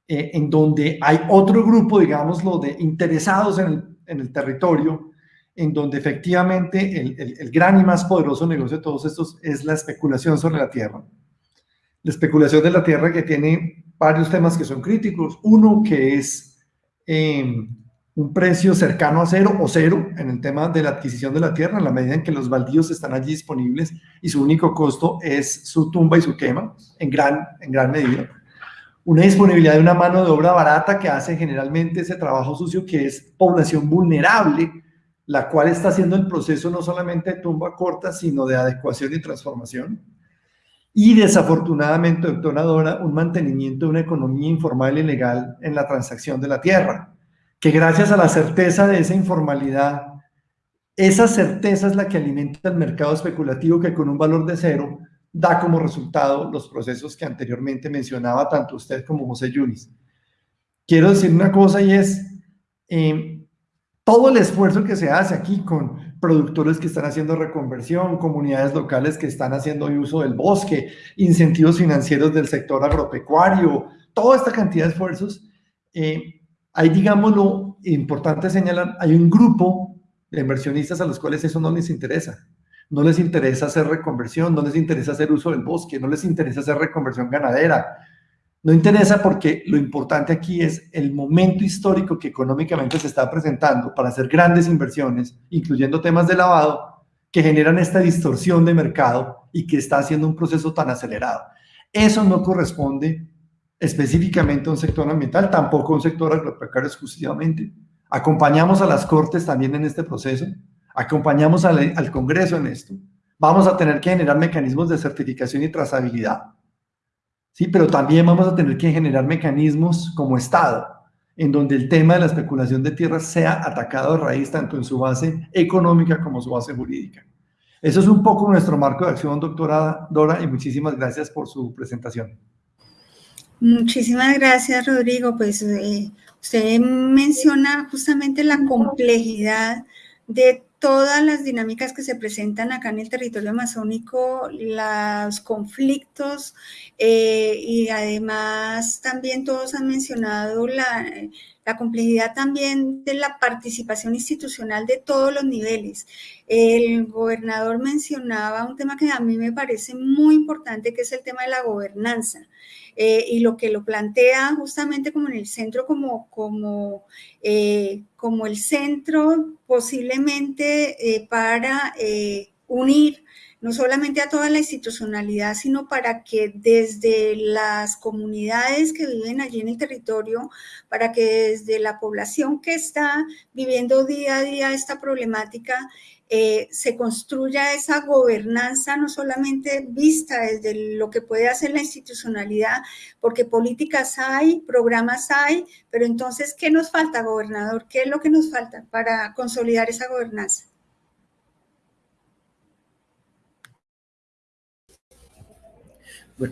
F: eh, en donde hay otro grupo, digámoslo, de interesados en el, territorio, en donde efectivamente el, gran y más poderoso negocio de todos estos es la especulación sobre la tierra. La especulación de la tierra que tiene varios temas que son críticos. Uno que es em, un precio cercano a cero o cero en el tema de la adquisición de la tierra, en la medida en que los baldíos están allí disponibles y su único costo es su tumba y su quema, en gran, en gran medida. Una disponibilidad de una mano de obra barata que hace generalmente ese trabajo sucio que es población vulnerable, la cual está haciendo el proceso no solamente de tumba corta, sino de adecuación y transformación y desafortunadamente, doctora Dora, un mantenimiento de una economía informal y legal en la transacción de la tierra, que gracias a la certeza de esa informalidad, esa certeza es la que alimenta el mercado especulativo que con un valor de cero da como resultado los procesos que anteriormente mencionaba tanto usted como José Yunis. Quiero decir una cosa y es, eh, todo el esfuerzo que se hace aquí con productores que están haciendo reconversión, comunidades locales que están haciendo uso del bosque, incentivos financieros del sector agropecuario, toda esta cantidad de esfuerzos. Eh, hay, digámoslo, importante señalar, hay un grupo de inversionistas a los cuales eso no les interesa. No les interesa hacer reconversión, no les interesa hacer uso del bosque, no les interesa hacer reconversión ganadera, no interesa porque lo importante aquí es el momento histórico que económicamente se está presentando para hacer grandes inversiones, incluyendo temas de lavado, que generan esta distorsión de mercado y que está haciendo un proceso tan acelerado. Eso no corresponde específicamente a un sector ambiental, tampoco a un sector agropecuario exclusivamente. Acompañamos a las Cortes también en este proceso, acompañamos al, Congreso en esto. Vamos a tener que generar mecanismos de certificación y trazabilidad ¿sí? Pero también vamos a tener que generar mecanismos como Estado, en donde el tema de la especulación de tierras sea atacado de raíz tanto en su base económica como su base jurídica. Eso es un poco nuestro marco de acción, doctora Dora, y muchísimas gracias por su presentación.
B: Muchísimas gracias, Rodrigo. Pues eh, usted menciona justamente la complejidad de todas las dinámicas que se presentan acá en el territorio amazónico, los conflictos eh, y además también todos han mencionado la, la, complejidad también de la participación institucional de todos los niveles. El gobernador mencionaba un tema que a mí me parece muy importante, que es el tema de la gobernanza. Eh, y lo que lo plantea justamente como en el centro, como, como, eh, como el centro posiblemente eh, para unir no solamente a toda la institucionalidad, sino para que desde las comunidades que viven allí en el territorio, para que desde la población que está viviendo día a día esta problemática, eh, se construya esa gobernanza no solamente vista desde lo que puede hacer la institucionalidad, porque políticas hay, programas hay, pero entonces, ¿qué nos falta, gobernador? ¿Qué es lo que nos falta para consolidar esa gobernanza?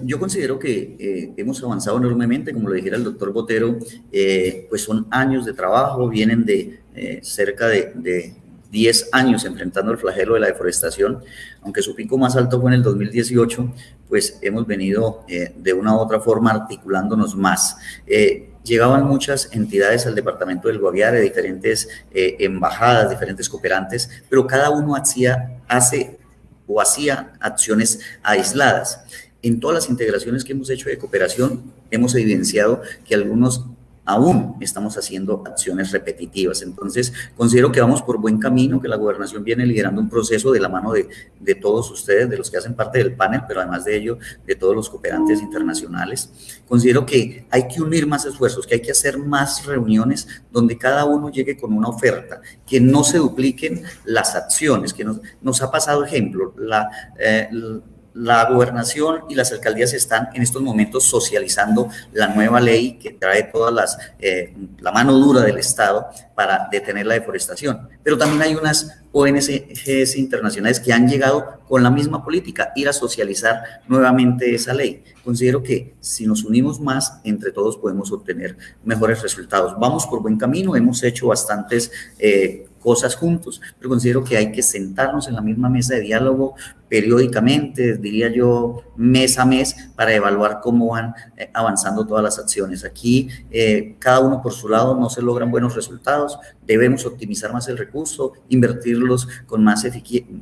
E: Yo considero que eh, hemos avanzado enormemente, como lo dijera el doctor Botero, eh, pues son años de trabajo, vienen de cerca de 10 años enfrentando el flagelo de la deforestación, aunque su pico más alto fue en el 2018, pues hemos venido eh, de una u otra forma articulándonos más. Eh, llegaban muchas entidades al departamento del Guaviare, diferentes eh, embajadas, diferentes cooperantes, pero cada uno hacía, hace o hacía acciones aisladas. En todas las integraciones que hemos hecho de cooperación, hemos evidenciado que algunos aún estamos haciendo acciones repetitivas. Entonces, considero que vamos por buen camino, que la gobernación viene liderando un proceso de la mano de, de, todos ustedes, de los que hacen parte del panel, pero además de ello, de todos los cooperantes internacionales. Considero que hay que unir más esfuerzos, que hay que hacer más reuniones donde cada uno llegue con una oferta, que no se dupliquen las acciones, que nos, nos ha pasado ejemplo, la, eh, la gobernación y las alcaldías están en estos momentos socializando la nueva ley que trae todas las, eh, la mano dura del Estado para detener la deforestación. Pero también hay unas ONGs internacionales que han llegado con la misma política, ir a socializar nuevamente esa ley. Considero que si nos unimos más, entre todos podemos obtener mejores resultados. Vamos por buen camino, hemos hecho bastantes... Eh, cosas juntos, pero considero que hay que sentarnos en la misma mesa de diálogo periódicamente, diría yo, mes a mes, para evaluar cómo van eh, avanzando todas las acciones. Aquí, eh, cada uno por su lado no se logran buenos resultados, debemos optimizar más el recurso, invertirlos con más,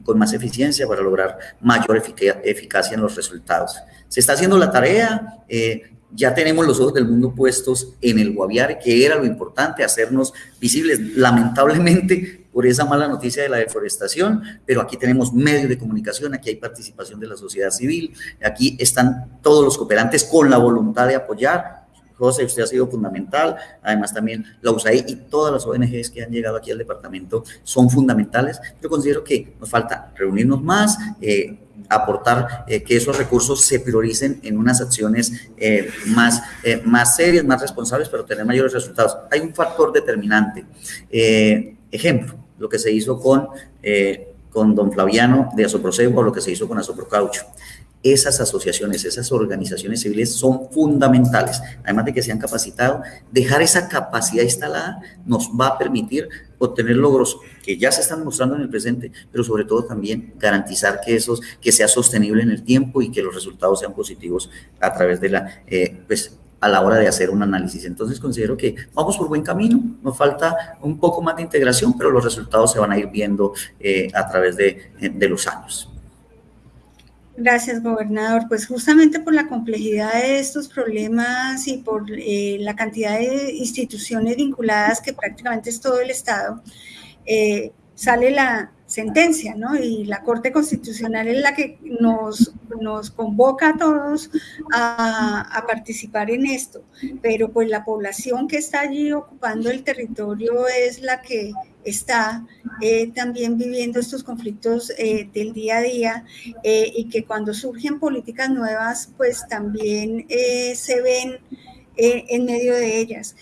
E: con más eficiencia para lograr mayor eficacia en los resultados. Se está haciendo la tarea, eh, ya tenemos los ojos del mundo puestos en el Guaviare, que era lo importante, hacernos visibles, lamentablemente por esa mala noticia de la deforestación, pero aquí tenemos medios de comunicación, aquí hay participación de la sociedad civil, aquí están todos los cooperantes con la voluntad de apoyar. José, usted ha sido fundamental, además también la USAID y todas las ONGs que han llegado aquí al departamento son fundamentales, pero considero que nos falta reunirnos más, eh, aportar eh, que esos recursos se prioricen en unas acciones eh, más, más serias, más responsables, pero tener mayores resultados. Hay un factor determinante. ejemplo, lo que se hizo con, con don Flaviano de Asoproseo o lo que se hizo con Asoprocaucho esas asociaciones, esas organizaciones civiles son fundamentales. Además de que se han capacitado, dejar esa capacidad instalada nos va a permitir obtener logros que ya se están mostrando en el presente, pero sobre todo también garantizar que, esos, que sea sostenible en el tiempo y que los resultados sean positivos a través de la, eh, pues, a la hora de hacer un análisis. Entonces considero que vamos por buen camino, nos falta un poco más de integración, pero los resultados se van a ir viendo eh, a través de, de los años.
B: Gracias, gobernador. Pues justamente por la complejidad de estos problemas y por eh, la cantidad de instituciones vinculadas que prácticamente es todo el Estado, eh, sale la sentencia, ¿no? Y la Corte Constitucional es la que nos, nos convoca a todos a, participar en esto, pero pues la población que está allí ocupando el territorio es la que está eh, también viviendo estos conflictos eh, del día a día eh, y que cuando surgen políticas nuevas, pues también se ven en medio de ellas.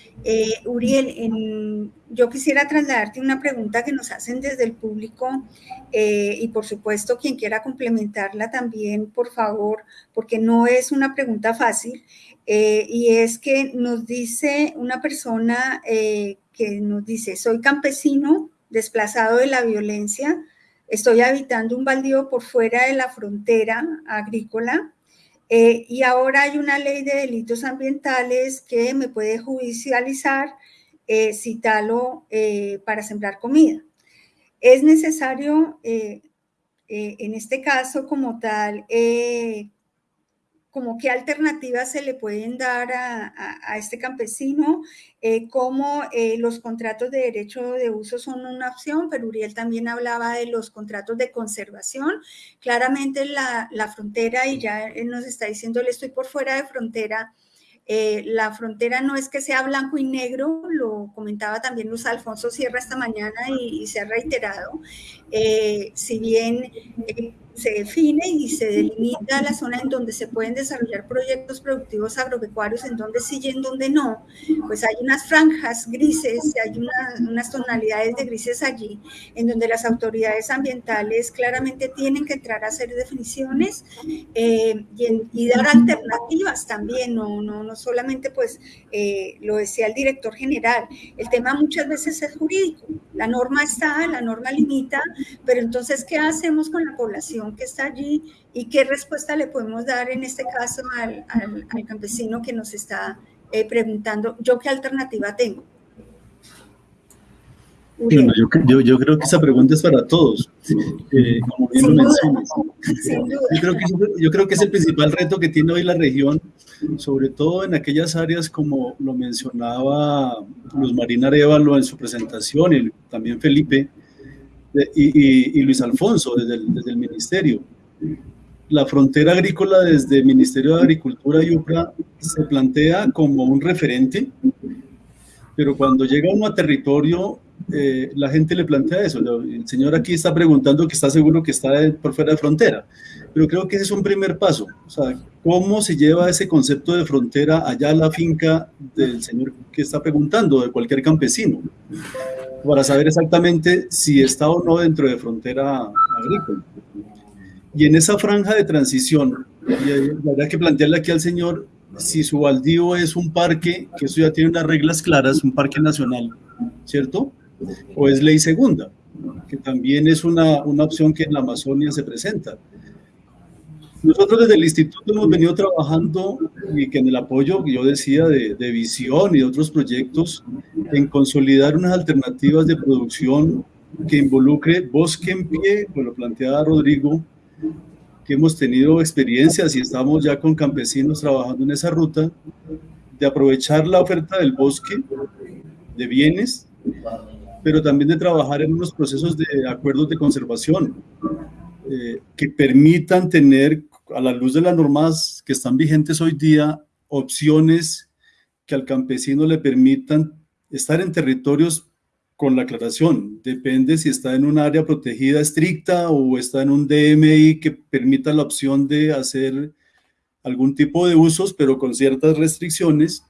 B: Uriel, yo quisiera trasladarte una pregunta que nos hacen desde el público y por supuesto quien quiera complementarla también, por favor, porque no es una pregunta fácil. y es que nos dice una persona que nos dice, soy campesino desplazado de la violencia, estoy habitando un baldío por fuera de la frontera agrícola eh, y ahora hay una ley de delitos ambientales que me puede judicializar eh, si talo eh, para sembrar comida. Es necesario, eh, en este caso como tal, como qué alternativas se le pueden dar a, este campesino, eh, cómo eh, los contratos de derecho de uso son una opción, pero Uriel también hablaba de los contratos de conservación. Claramente la, la frontera, y ya nos está diciendo, le estoy por fuera de frontera, eh, la frontera no es que sea blanco y negro, lo comentaba también Luz Alfonso Sierra esta mañana y, se ha reiterado. Eh, si bien eh, se define y se delimita la zona en donde se pueden desarrollar proyectos productivos agropecuarios, en donde sí y en donde no, pues hay unas franjas grises, hay unas tonalidades de grises allí, en donde las autoridades ambientales claramente tienen que entrar a hacer definiciones eh, y, dar alternativas también, no, no, no solamente pues eh, lo decía el director general, el tema muchas veces es jurídico, La norma está, la norma limita, pero entonces, ¿qué hacemos con la población que está allí y qué respuesta le podemos dar en este caso al, campesino que nos está eh, preguntando, ¿yo qué alternativa tengo?
C: Bueno, yo, creo que esa pregunta es para todos, eh, como bien lo mencionas. Yo creo, que, es el principal reto que tiene hoy la región, sobre todo en aquellas áreas como lo mencionaba Luz Marina Arevalo en su presentación, y también Felipe y, Luis Alfonso desde el, Ministerio. La frontera agrícola desde el Ministerio de Agricultura y UPRA se plantea como un referente, pero cuando llega uno a territorio eh, la gente le plantea eso. El señor aquí está preguntando que está seguro que está por fuera de frontera, pero creo que ese es un primer paso. O sea, ¿cómo se lleva ese concepto de frontera allá a la finca del señor que está preguntando, de cualquier campesino? Para saber exactamente si está o no dentro de frontera agrícola. Y en esa franja de transición, verdad que plantearle aquí al señor si su baldío es un parque, que eso ya tiene unas reglas claras, un parque nacional, ¿cierto? o es ley segunda, que también es una, una opción que en la Amazonia se presenta. Nosotros desde el instituto hemos venido trabajando y que en el apoyo que yo decía de, de, visión y de otros proyectos en consolidar unas alternativas de producción que involucre bosque en pie, como lo planteaba Rodrigo, que hemos tenido experiencias y estamos ya con campesinos trabajando en esa ruta, de aprovechar la oferta del bosque de bienes pero también de trabajar en unos procesos de acuerdos de conservación eh, que permitan tener, a la luz de las normas que están vigentes hoy día, opciones que al campesino le permitan estar en territorios con la aclaración. Depende si está en un área protegida estricta o está en un DMI que permita la opción de hacer algún tipo de usos, pero con ciertas restricciones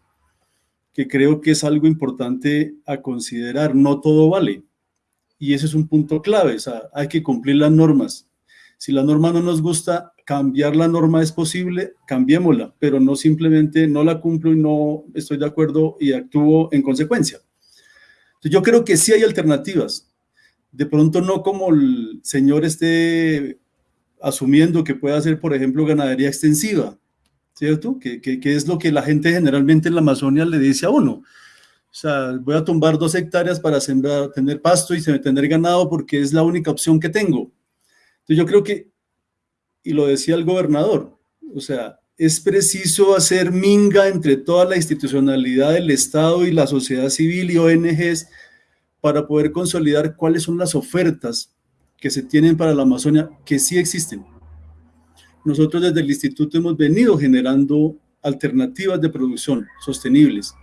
C: que creo que es algo importante a considerar. No todo vale. Y ese es un punto clave. Hay que cumplir las normas. Si la norma no nos gusta, cambiar la norma es posible, cambiémosla, pero no simplemente no la cumplo y no estoy de acuerdo y actúo en consecuencia. Yo creo que sí hay alternativas. De pronto no como el señor esté asumiendo que puede hacer, por ejemplo, ganadería extensiva, ¿cierto? Que, es lo que la gente generalmente en la Amazonia le dice a uno. O sea, voy a tumbar dos hectáreas para sembrar, tener pasto y tener ganado porque es la única opción que tengo. Entonces yo creo que, y lo decía el gobernador, o sea, es preciso hacer minga entre toda la institucionalidad del Estado y la sociedad civil y ONGs para poder consolidar cuáles son las ofertas que se tienen para la Amazonia, que sí existen. Nosotros desde el instituto hemos venido generando alternativas de producción sostenibles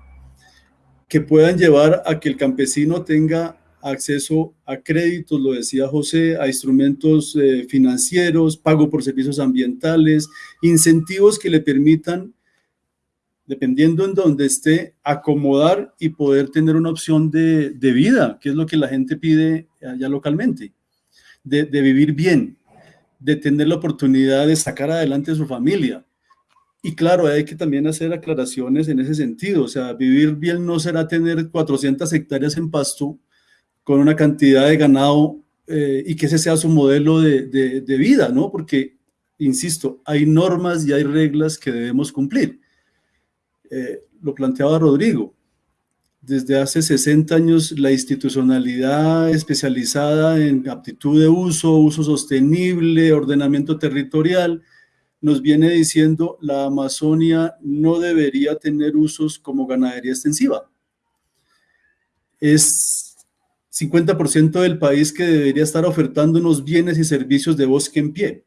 C: que puedan llevar a que el campesino tenga acceso a créditos, lo decía José, a instrumentos eh, financieros, pago por servicios ambientales, incentivos que le permitan, dependiendo en dónde esté, acomodar y poder tener una opción de, vida, que es lo que la gente pide allá localmente, de, de vivir bien, de tener la oportunidad de sacar adelante a su familia. Y claro, hay que también hacer aclaraciones en ese sentido. O sea, vivir bien no será tener 400 hectáreas en pasto con una cantidad de ganado eh, y que ese sea su modelo de, vida, ¿no? Porque, insisto, hay normas y hay reglas que debemos cumplir. Eh, lo planteaba Rodrigo desde hace 60 años la institucionalidad especializada en aptitud de uso, uso sostenible, ordenamiento territorial, nos viene diciendo la Amazonia no debería tener usos como ganadería extensiva. Es 50% del país que debería estar ofertando unos bienes y servicios de bosque en pie.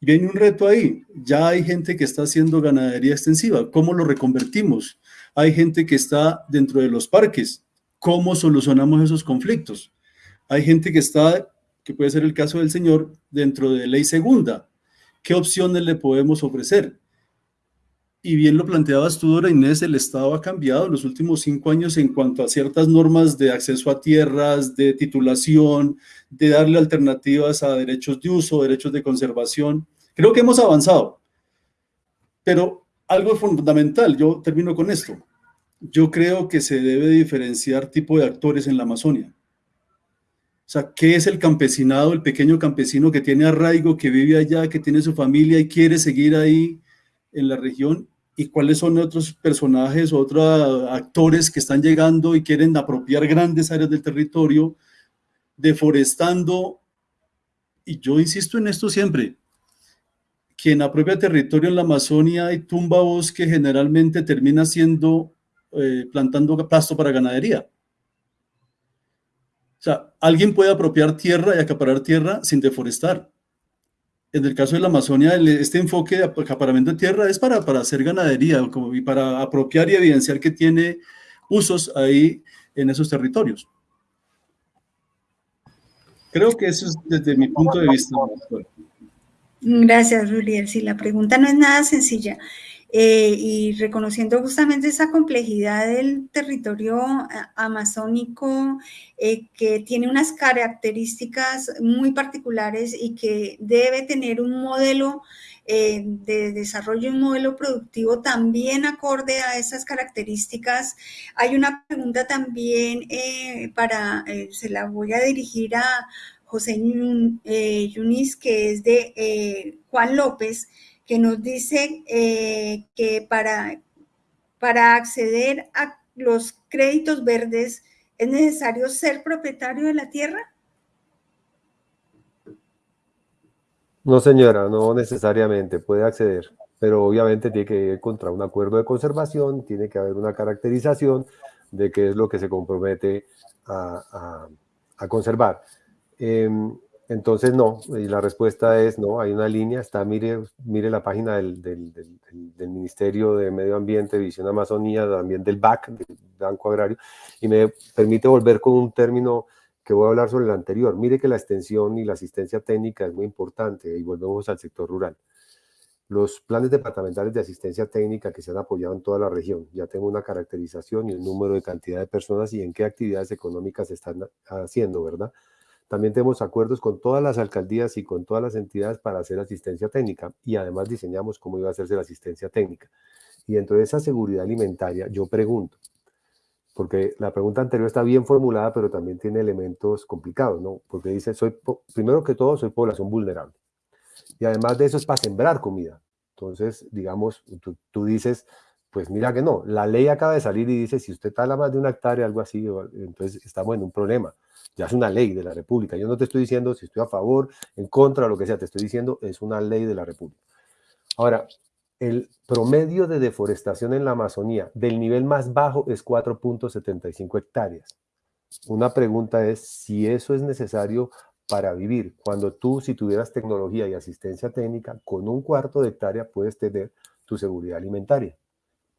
C: Viene un reto ahí. Ya hay gente que está haciendo ganadería extensiva. ¿Cómo lo reconvertimos? Hay gente que está dentro de los parques. ¿Cómo solucionamos esos conflictos? Hay gente que está, que puede ser el caso del señor, dentro de ley segunda. ¿Qué opciones le podemos ofrecer? Y bien lo planteabas tú, Dora Inés, el Estado ha cambiado en los últimos cinco años en cuanto a ciertas normas de acceso a tierras, de titulación, de darle alternativas a derechos de uso, derechos de conservación. Creo que hemos avanzado, pero algo fundamental, yo termino con esto. yo creo que se debe diferenciar tipo de actores en la Amazonia. O sea, ¿qué es el campesinado, el pequeño campesino que tiene arraigo, que vive allá, que tiene su familia y quiere seguir ahí en la región? ¿Y cuáles son otros personajes, otros actores que están llegando y quieren apropiar grandes áreas del territorio, deforestando? Y yo insisto en esto siempre, quien apropia territorio en la Amazonia y tumba bosque generalmente termina siendo eh, plantando pasto para ganadería. O sea, alguien puede apropiar tierra y acaparar tierra sin deforestar. En el caso de la Amazonia, este enfoque de acaparamiento de tierra es para, para hacer ganadería y para apropiar y evidenciar que tiene usos ahí en esos territorios. Creo que eso es desde mi punto de vista.
B: Gracias, Ruriel. Sí, la pregunta no es nada sencilla. Eh, y reconociendo justamente esa complejidad del territorio eh, amazónico eh, que tiene unas características muy particulares y que debe tener un modelo de desarrollo, un modelo productivo también acorde a esas características. Hay una pregunta también para, se la voy a dirigir a José Yunis, que es de Juan López, que nos dice eh, que para, para acceder a los créditos verdes es necesario ser propietario de la tierra?
D: No, señora, no necesariamente puede acceder, pero obviamente tiene que ir contra un acuerdo de conservación, tiene que haber una caracterización de qué es lo que se compromete a, conservar. Em, entonces, no, y la respuesta es no, hay una línea, está, mire, mire la página del, Ministerio de Medio Ambiente, Visión Amazonía, también del BAC, del Banco Agrario, y me permite volver con un término que voy a hablar sobre el anterior. Mire que la extensión y la asistencia técnica es muy importante, y volvemos al sector rural. Los planes departamentales de asistencia técnica que se han apoyado en toda la región, ya tengo una caracterización y un número de cantidad de personas y en qué actividades económicas se están haciendo, ¿verdad? También tenemos acuerdos con todas las alcaldías y con todas las entidades para hacer asistencia técnica y además diseñamos cómo iba a hacerse la asistencia técnica. Y dentro de esa seguridad alimentaria, yo pregunto, porque la pregunta anterior está bien formulada, pero también tiene elementos complicados, ¿no? Porque dice, soy, primero que todo, soy población vulnerable. Y además de eso es para sembrar comida. Entonces, digamos, tú, tú dices, pues mira que no, la ley acaba de salir y dice, si usted tala más de una hectárea, algo así, entonces estamos en un problema ya es una ley de la República. Yo no te estoy diciendo si estoy a favor, en contra, lo que sea, te estoy diciendo es una ley de la República. Ahora, el promedio de deforestación en la Amazonía del nivel más bajo es 4.75 hectáreas. Una pregunta es si eso es necesario para vivir. Cuando tú, si tuvieras tecnología y asistencia técnica, con un cuarto de hectárea puedes tener tu seguridad alimentaria,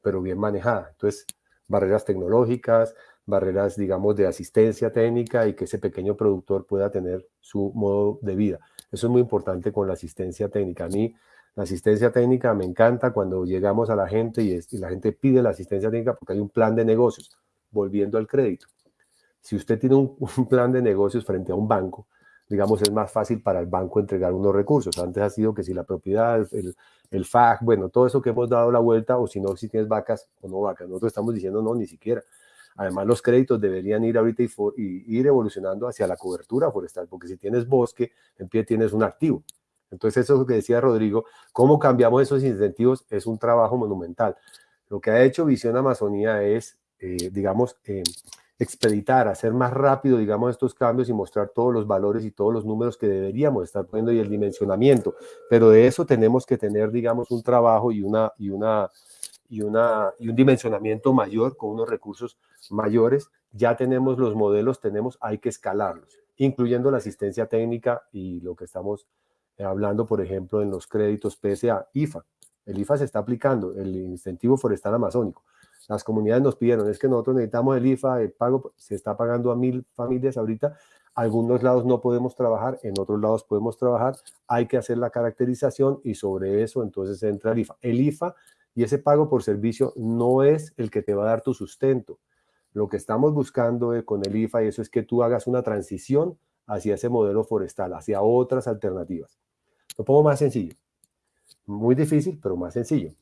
D: pero bien manejada. Entonces, barreras tecnológicas, barreras, digamos, de asistencia técnica y que ese pequeño productor pueda tener su modo de vida. Eso es muy importante con la asistencia técnica. A mí, la asistencia técnica me encanta cuando llegamos a la gente y, la gente pide la asistencia técnica porque hay un plan de negocios, volviendo al crédito. Si usted tiene un, plan de negocios frente a un banco, digamos, es más fácil para el banco entregar unos recursos. Antes ha sido que si la propiedad, el, el FAC, bueno, todo eso que hemos dado la vuelta, o si no, si tienes vacas o no vacas. Nosotros estamos diciendo no, ni siquiera. Además, los créditos deberían ir ahorita y, ir evolucionando hacia la cobertura forestal, porque si tienes bosque, en pie tienes un activo. Entonces, eso es lo que decía Rodrigo, cómo cambiamos esos incentivos es un trabajo monumental. Lo que ha hecho Visión Amazonía es, eh, digamos, eh, expeditar, hacer más rápido, digamos, estos cambios y mostrar todos los valores y todos los números que deberíamos estar poniendo y el dimensionamiento. Pero de eso tenemos que tener, digamos, un trabajo y una, y una, y, una, y un dimensionamiento mayor con unos recursos mayores. Ya tenemos los modelos, tenemos, hay que escalarlos, incluyendo la asistencia técnica y lo que estamos eh, hablando, por ejemplo, en los créditos PSA, IFA. El IFA se está aplicando, el incentivo forestal amazónico. Las comunidades nos pidieron, es que nosotros necesitamos el IFA, el pago se está pagando a mil familias ahorita, algunos lados no podemos trabajar, en otros lados podemos trabajar, hay que hacer la caracterización y sobre eso entonces entra el IFA. El IFA y ese pago por servicio no es el que te va a dar tu sustento. Lo que estamos buscando eh, con el IFA y eso es que tú hagas una transición hacia ese modelo forestal, hacia otras alternativas. Lo pongo más sencillo. Muy difícil, pero más sencillo.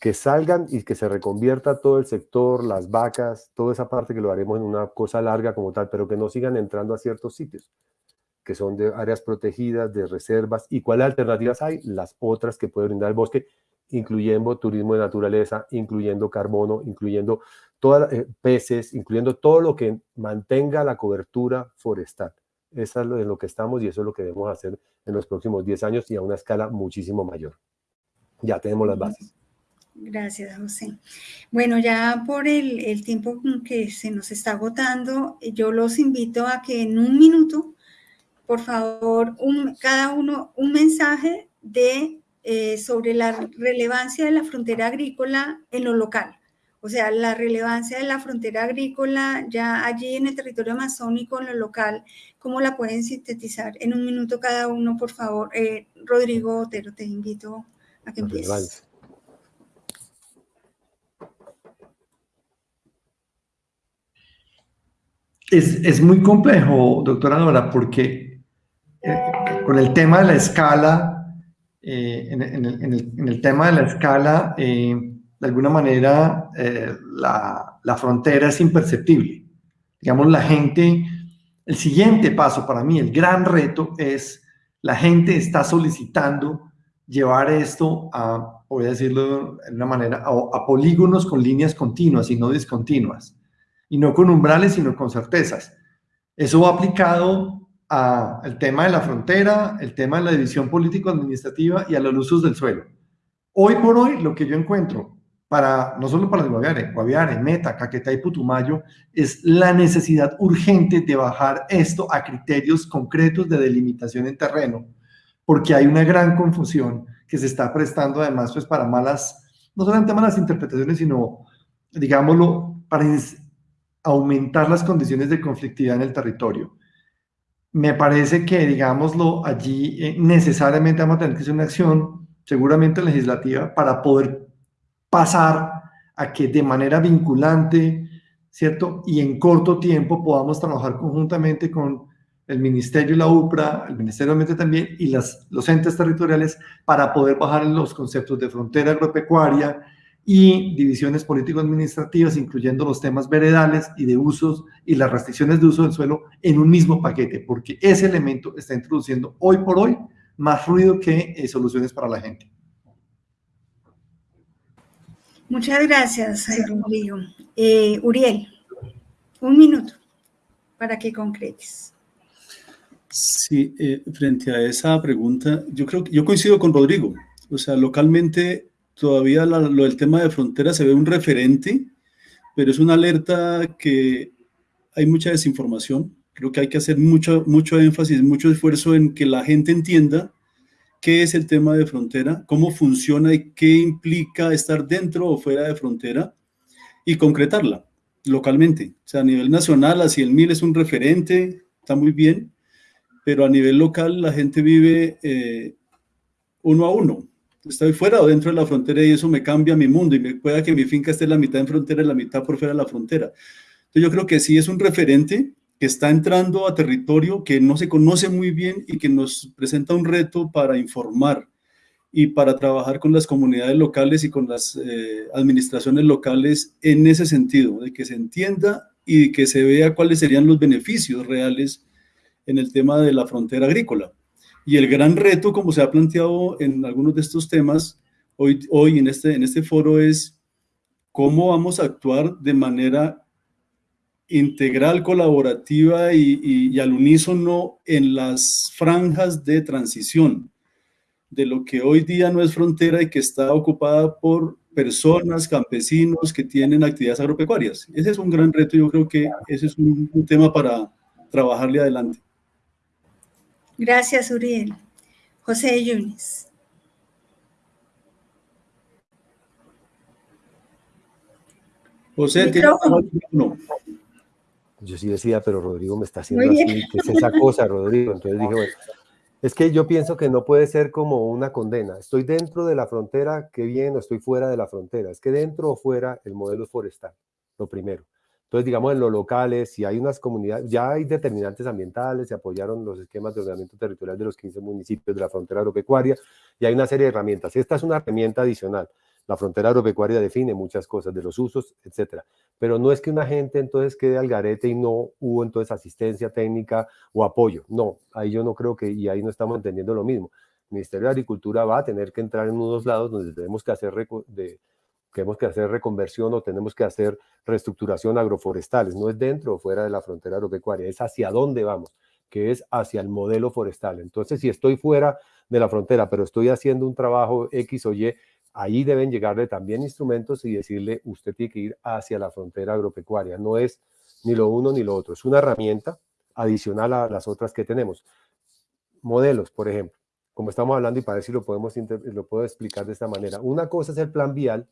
D: Que salgan y que se reconvierta todo el sector, las vacas, toda esa parte que lo haremos en una cosa larga como tal, pero que no sigan entrando a ciertos sitios que son de áreas protegidas, de reservas. ¿Y cuáles alternativas hay? Las otras que puede brindar el bosque, incluyendo turismo de naturaleza, incluyendo carbono, incluyendo todas eh, peces, incluyendo todo lo que mantenga la cobertura forestal. Eso es lo en lo que estamos y eso es lo que debemos hacer en los próximos 10 años y a una escala muchísimo mayor. Ya tenemos las bases.
B: Gracias, José. Bueno, ya por el, el tiempo que se nos está agotando, yo los invito a que en un minuto por favor, un, cada uno un mensaje de, eh, sobre la relevancia de la frontera agrícola en lo local. O sea, la relevancia de la frontera agrícola ya allí en el territorio amazónico, en lo local, ¿cómo la pueden sintetizar? En un minuto cada uno, por favor. Eh, Rodrigo Otero, te invito a que empieces.
F: Es, es, muy complejo, doctora Nora, porque con el tema de la escala, eh, en, el, tema de la escala, eh, de alguna manera eh, la, la, frontera es imperceptible. Digamos, la gente, el siguiente paso para mí, el gran reto es, la gente está solicitando llevar esto a, voy a decirlo de una manera, a, a polígonos con líneas continuas y no discontinuas. Y no con umbrales, sino con certezas. Eso va aplicado al tema de la frontera, el tema de la división político-administrativa y a los usos del suelo. Hoy por hoy, lo que yo encuentro, para, no solo para el Guaviare, Guaviare, Meta, Caquetá y Putumayo, es la necesidad urgente de bajar esto a criterios concretos de delimitación en terreno, porque hay una gran confusión que se está prestando además pues para malas, no solamente malas interpretaciones, sino, digámoslo, para aumentar las condiciones de conflictividad en el territorio me parece que, digámoslo, allí eh, necesariamente vamos a tener que hacer una acción, seguramente legislativa, para poder pasar a que de manera vinculante, ¿cierto? Y en corto tiempo podamos trabajar conjuntamente con el Ministerio y la UPRA, el Ministerio de Ambiente también, y las, los entes territoriales para poder bajar los conceptos de frontera agropecuaria, y divisiones político-administrativas, incluyendo los temas veredales y de usos y las restricciones de uso del suelo en un mismo paquete, porque ese elemento está introduciendo hoy por hoy más ruido que eh, soluciones para la gente.
B: Muchas gracias, Rodrigo. Eh, Uriel, un minuto para que concretes.
C: Sí, eh, frente a esa pregunta, yo creo que yo coincido con Rodrigo. O sea, localmente todavía lo del tema de frontera se ve un referente, pero es una alerta que hay mucha desinformación. Creo que hay que hacer mucho, mucho énfasis, mucho esfuerzo en que la gente entienda qué es el tema de frontera, cómo funciona y qué implica estar dentro o fuera de frontera y concretarla localmente. O sea, a nivel nacional, el MIL es un referente, está muy bien, pero a nivel local la gente vive eh, uno a uno estoy fuera o dentro de la frontera y eso me cambia mi mundo y me pueda que mi finca esté la mitad en frontera y la mitad por fuera de la frontera. Entonces yo creo que sí es un referente que está entrando a territorio que no se conoce muy bien y que nos presenta un reto para informar y para trabajar con las comunidades locales y con las eh, administraciones locales en ese sentido, de que se entienda y que se vea cuáles serían los beneficios reales en el tema de la frontera agrícola. Y el gran reto, como se ha planteado en algunos de estos temas hoy, hoy en, este, en este foro, es cómo vamos a actuar de manera integral, colaborativa y, al unísono en las franjas de transición de lo que hoy día no es frontera y que está ocupada por personas, campesinos que tienen actividades agropecuarias. Ese es un gran reto, yo creo que ese es un tema para trabajarle adelante.
B: Gracias, Uriel. José Yunis.
D: José, tiene Yo sí decía, pero Rodrigo me está haciendo así, ¿qué es esa cosa, Rodrigo? Entonces dije, bueno, es que yo pienso que no puede ser como una condena. Estoy dentro de la frontera, qué bien, o estoy fuera de la frontera. Es que dentro o fuera el modelo forestal, lo primero. Entonces, digamos, en los locales, si hay unas comunidades, ya hay determinantes ambientales, se apoyaron los esquemas de ordenamiento territorial de los 15 municipios de la frontera agropecuaria, y hay una serie de herramientas. Esta es una herramienta adicional. La frontera agropecuaria define muchas cosas de los usos, etcétera. Pero no es que una gente entonces quede al garete y no hubo entonces asistencia técnica o apoyo. No, ahí yo no creo que, y ahí no estamos entendiendo lo mismo. El Ministerio de Agricultura va a tener que entrar en unos lados donde tenemos que hacer de, tenemos que hacer reconversión o tenemos que hacer reestructuración agroforestales. No es dentro o fuera de la frontera agropecuaria, es hacia dónde vamos, que es hacia el modelo forestal. Entonces, si estoy fuera de la frontera, pero estoy haciendo un trabajo X o Y, ahí deben llegarle también instrumentos y decirle, usted tiene que ir hacia la frontera agropecuaria. No es ni lo uno ni lo otro, es una herramienta adicional a las otras que tenemos. Modelos, por ejemplo, como estamos hablando y para ver si lo, podemos, lo puedo explicar de esta manera. Una cosa es el plan vial,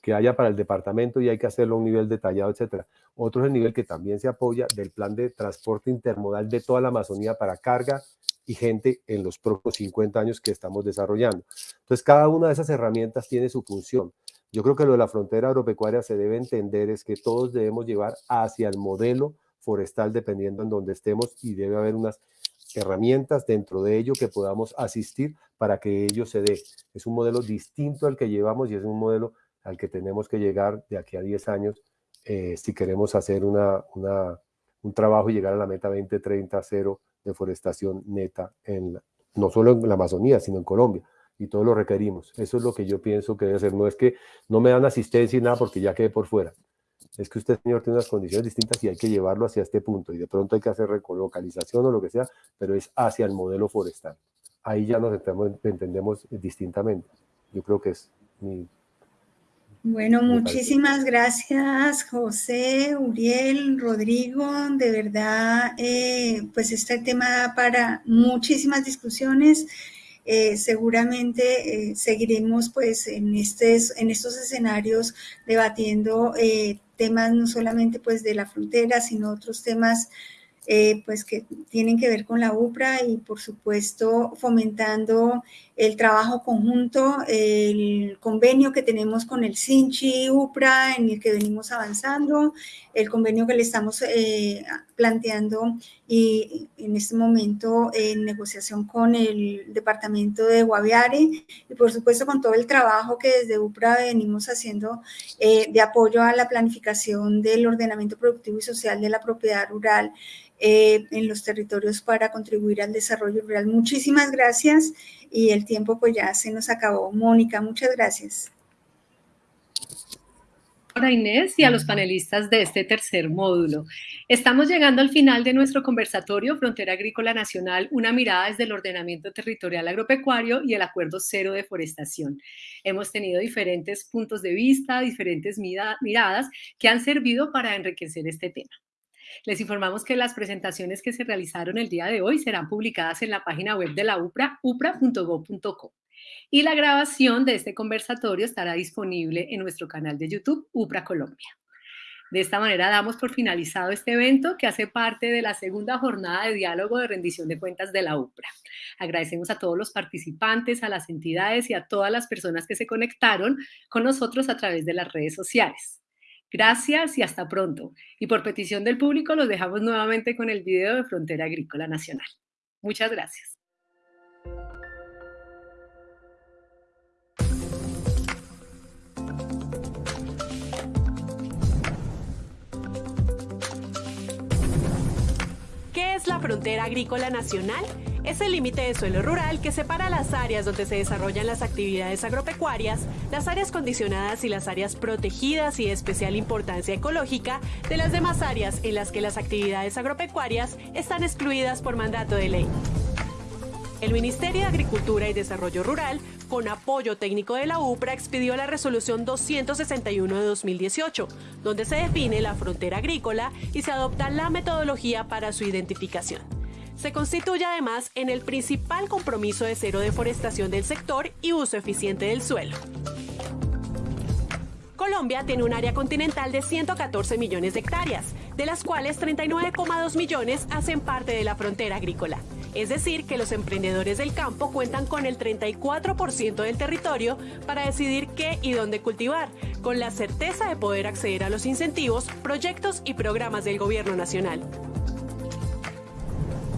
D: que haya para el departamento y hay que hacerlo a un nivel detallado, etcétera. Otro es el nivel que también se apoya del plan de transporte intermodal de toda la Amazonía para carga y gente en los próximos 50 años que estamos desarrollando. Entonces, cada una de esas herramientas tiene su función. Yo creo que lo de la frontera agropecuaria se debe entender es que todos debemos llevar hacia el modelo forestal dependiendo en donde estemos y debe haber unas herramientas dentro de ello que podamos asistir para que ello se dé. Es un modelo distinto al que llevamos y es un modelo al que tenemos que llegar de aquí a 10 años eh, si queremos hacer una, un trabajo y llegar a la meta 2030 cero deforestación neta, en no solo en la Amazonía, sino en Colombia. Y todo lo requerimos. Eso es lo que yo pienso que debe ser. No es que no me dan asistencia y nada porque ya quedé por fuera. Es que usted, señor, tiene unas condiciones distintas y hay que llevarlo hacia este punto. Y de pronto hay que hacer recolocalización o lo que sea, pero es hacia el modelo forestal. Ahí ya nos entendemos distintamente. Yo creo que es mi
B: bueno, muchísimas gracias José, Uriel, Rodrigo. De verdad, eh, pues este tema para muchísimas discusiones. Eh, seguramente eh, seguiremos pues en, en estos escenarios debatiendo temas no solamente pues de la frontera, sino otros temas eh, pues que tienen que ver con la UPRA y por supuesto fomentando el trabajo conjunto, el convenio que tenemos con el CINCHI UPRA en el que venimos avanzando, el convenio que le estamos eh, planteando y en este momento en negociación con el departamento de Guaviare y por supuesto con todo el trabajo que desde UPRA venimos haciendo eh, de apoyo a la planificación del ordenamiento productivo y social de la propiedad rural eh, en los territorios para contribuir al desarrollo rural. Muchísimas gracias y el tiempo pues ya se nos acabó. Mónica, muchas gracias.
A: Hola Inés y a los panelistas de este tercer módulo. Estamos llegando al final de nuestro conversatorio Frontera Agrícola Nacional, una mirada desde el ordenamiento territorial agropecuario y el acuerdo cero de forestación. Hemos tenido diferentes puntos de vista, diferentes miradas que han servido para enriquecer este tema. Les informamos que las presentaciones que se realizaron el día de hoy serán publicadas en la página web de la UPRA, upra.go.co. Y la grabación de este conversatorio estará disponible en nuestro canal de YouTube, UPRA Colombia. De esta manera damos por finalizado este evento que hace parte de la segunda jornada de diálogo de rendición de cuentas de la UPRA. Agradecemos a todos los participantes, a las entidades y a todas las personas que se conectaron con nosotros a través de las redes sociales. Gracias y hasta pronto. Y por petición del público los dejamos nuevamente con el video de Frontera Agrícola Nacional. Muchas gracias.
G: Frontera Agrícola Nacional? es el límite de suelo rural que separa las áreas donde se desarrollan las actividades agropecuarias, las áreas condicionadas y las áreas protegidas y de especial importancia ecológica de las demás áreas en las que las actividades agropecuarias están excluidas por mandato de ley. El Ministerio de Agricultura y Desarrollo Rural, con apoyo técnico de la UPRA, expidió la resolución 261 de 2018, donde se define la frontera agrícola y se adopta la metodología para su identificación se constituye además en el principal compromiso de cero deforestación del sector y uso eficiente del suelo. Colombia tiene un área continental de 114 millones de hectáreas, de las cuales 39,2 millones hacen parte de la frontera agrícola. Es decir, que los emprendedores del campo cuentan con el 34% del territorio para decidir qué y dónde cultivar, con la certeza de poder acceder a los incentivos, proyectos y programas del gobierno nacional.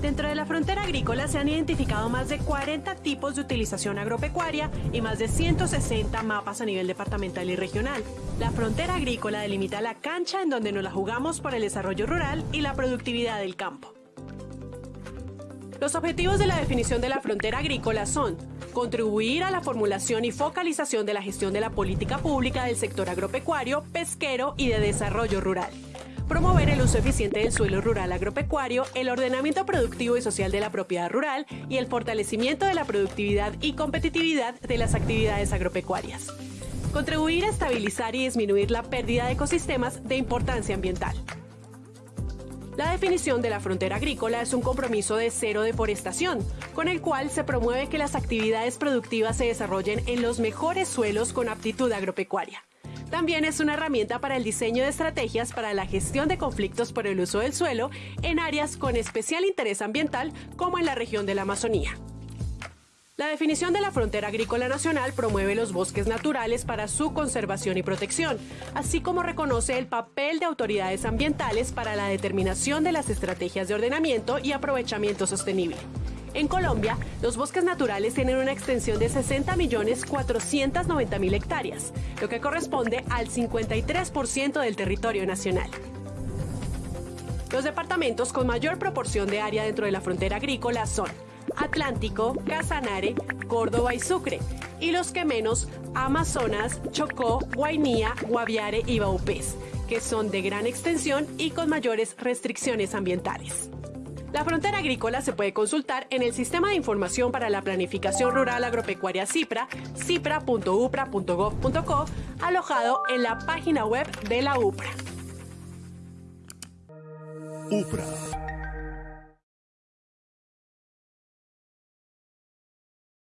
G: Dentro de la frontera agrícola se han identificado más de 40 tipos de utilización agropecuaria y más de 160 mapas a nivel departamental y regional. La frontera agrícola delimita la cancha en donde nos la jugamos por el desarrollo rural y la productividad del campo. Los objetivos de la definición de la frontera agrícola son contribuir a la formulación y focalización de la gestión de la política pública del sector agropecuario, pesquero y de desarrollo rural. Promover el uso eficiente del suelo rural agropecuario, el ordenamiento productivo y social de la propiedad rural y el fortalecimiento de la productividad y competitividad de las actividades agropecuarias. Contribuir a estabilizar y disminuir la pérdida de ecosistemas de importancia ambiental. La definición de la frontera agrícola es un compromiso de cero deforestación, con el cual se promueve que las actividades productivas se desarrollen en los mejores suelos con aptitud agropecuaria. También es una herramienta para el diseño de estrategias para la gestión de conflictos por el uso del suelo en áreas con especial interés ambiental como en la región de la Amazonía. La definición de la frontera agrícola nacional promueve los bosques naturales para su conservación y protección, así como reconoce el papel de autoridades ambientales para la determinación de las estrategias de ordenamiento y aprovechamiento sostenible. En Colombia, los bosques naturales tienen una extensión de 60.490.000 hectáreas, lo que corresponde al 53% del territorio nacional. Los departamentos con mayor proporción de área dentro de la frontera agrícola son Atlántico, Casanare, Córdoba y Sucre, y los que menos, Amazonas, Chocó, Guainía, Guaviare y Baupés, que son de gran extensión y con mayores restricciones ambientales. La frontera agrícola se puede consultar en el Sistema de Información para la Planificación Rural Agropecuaria CIPRA, cipra.upra.gov.co, alojado en la página web de la UPRA.
H: UPRA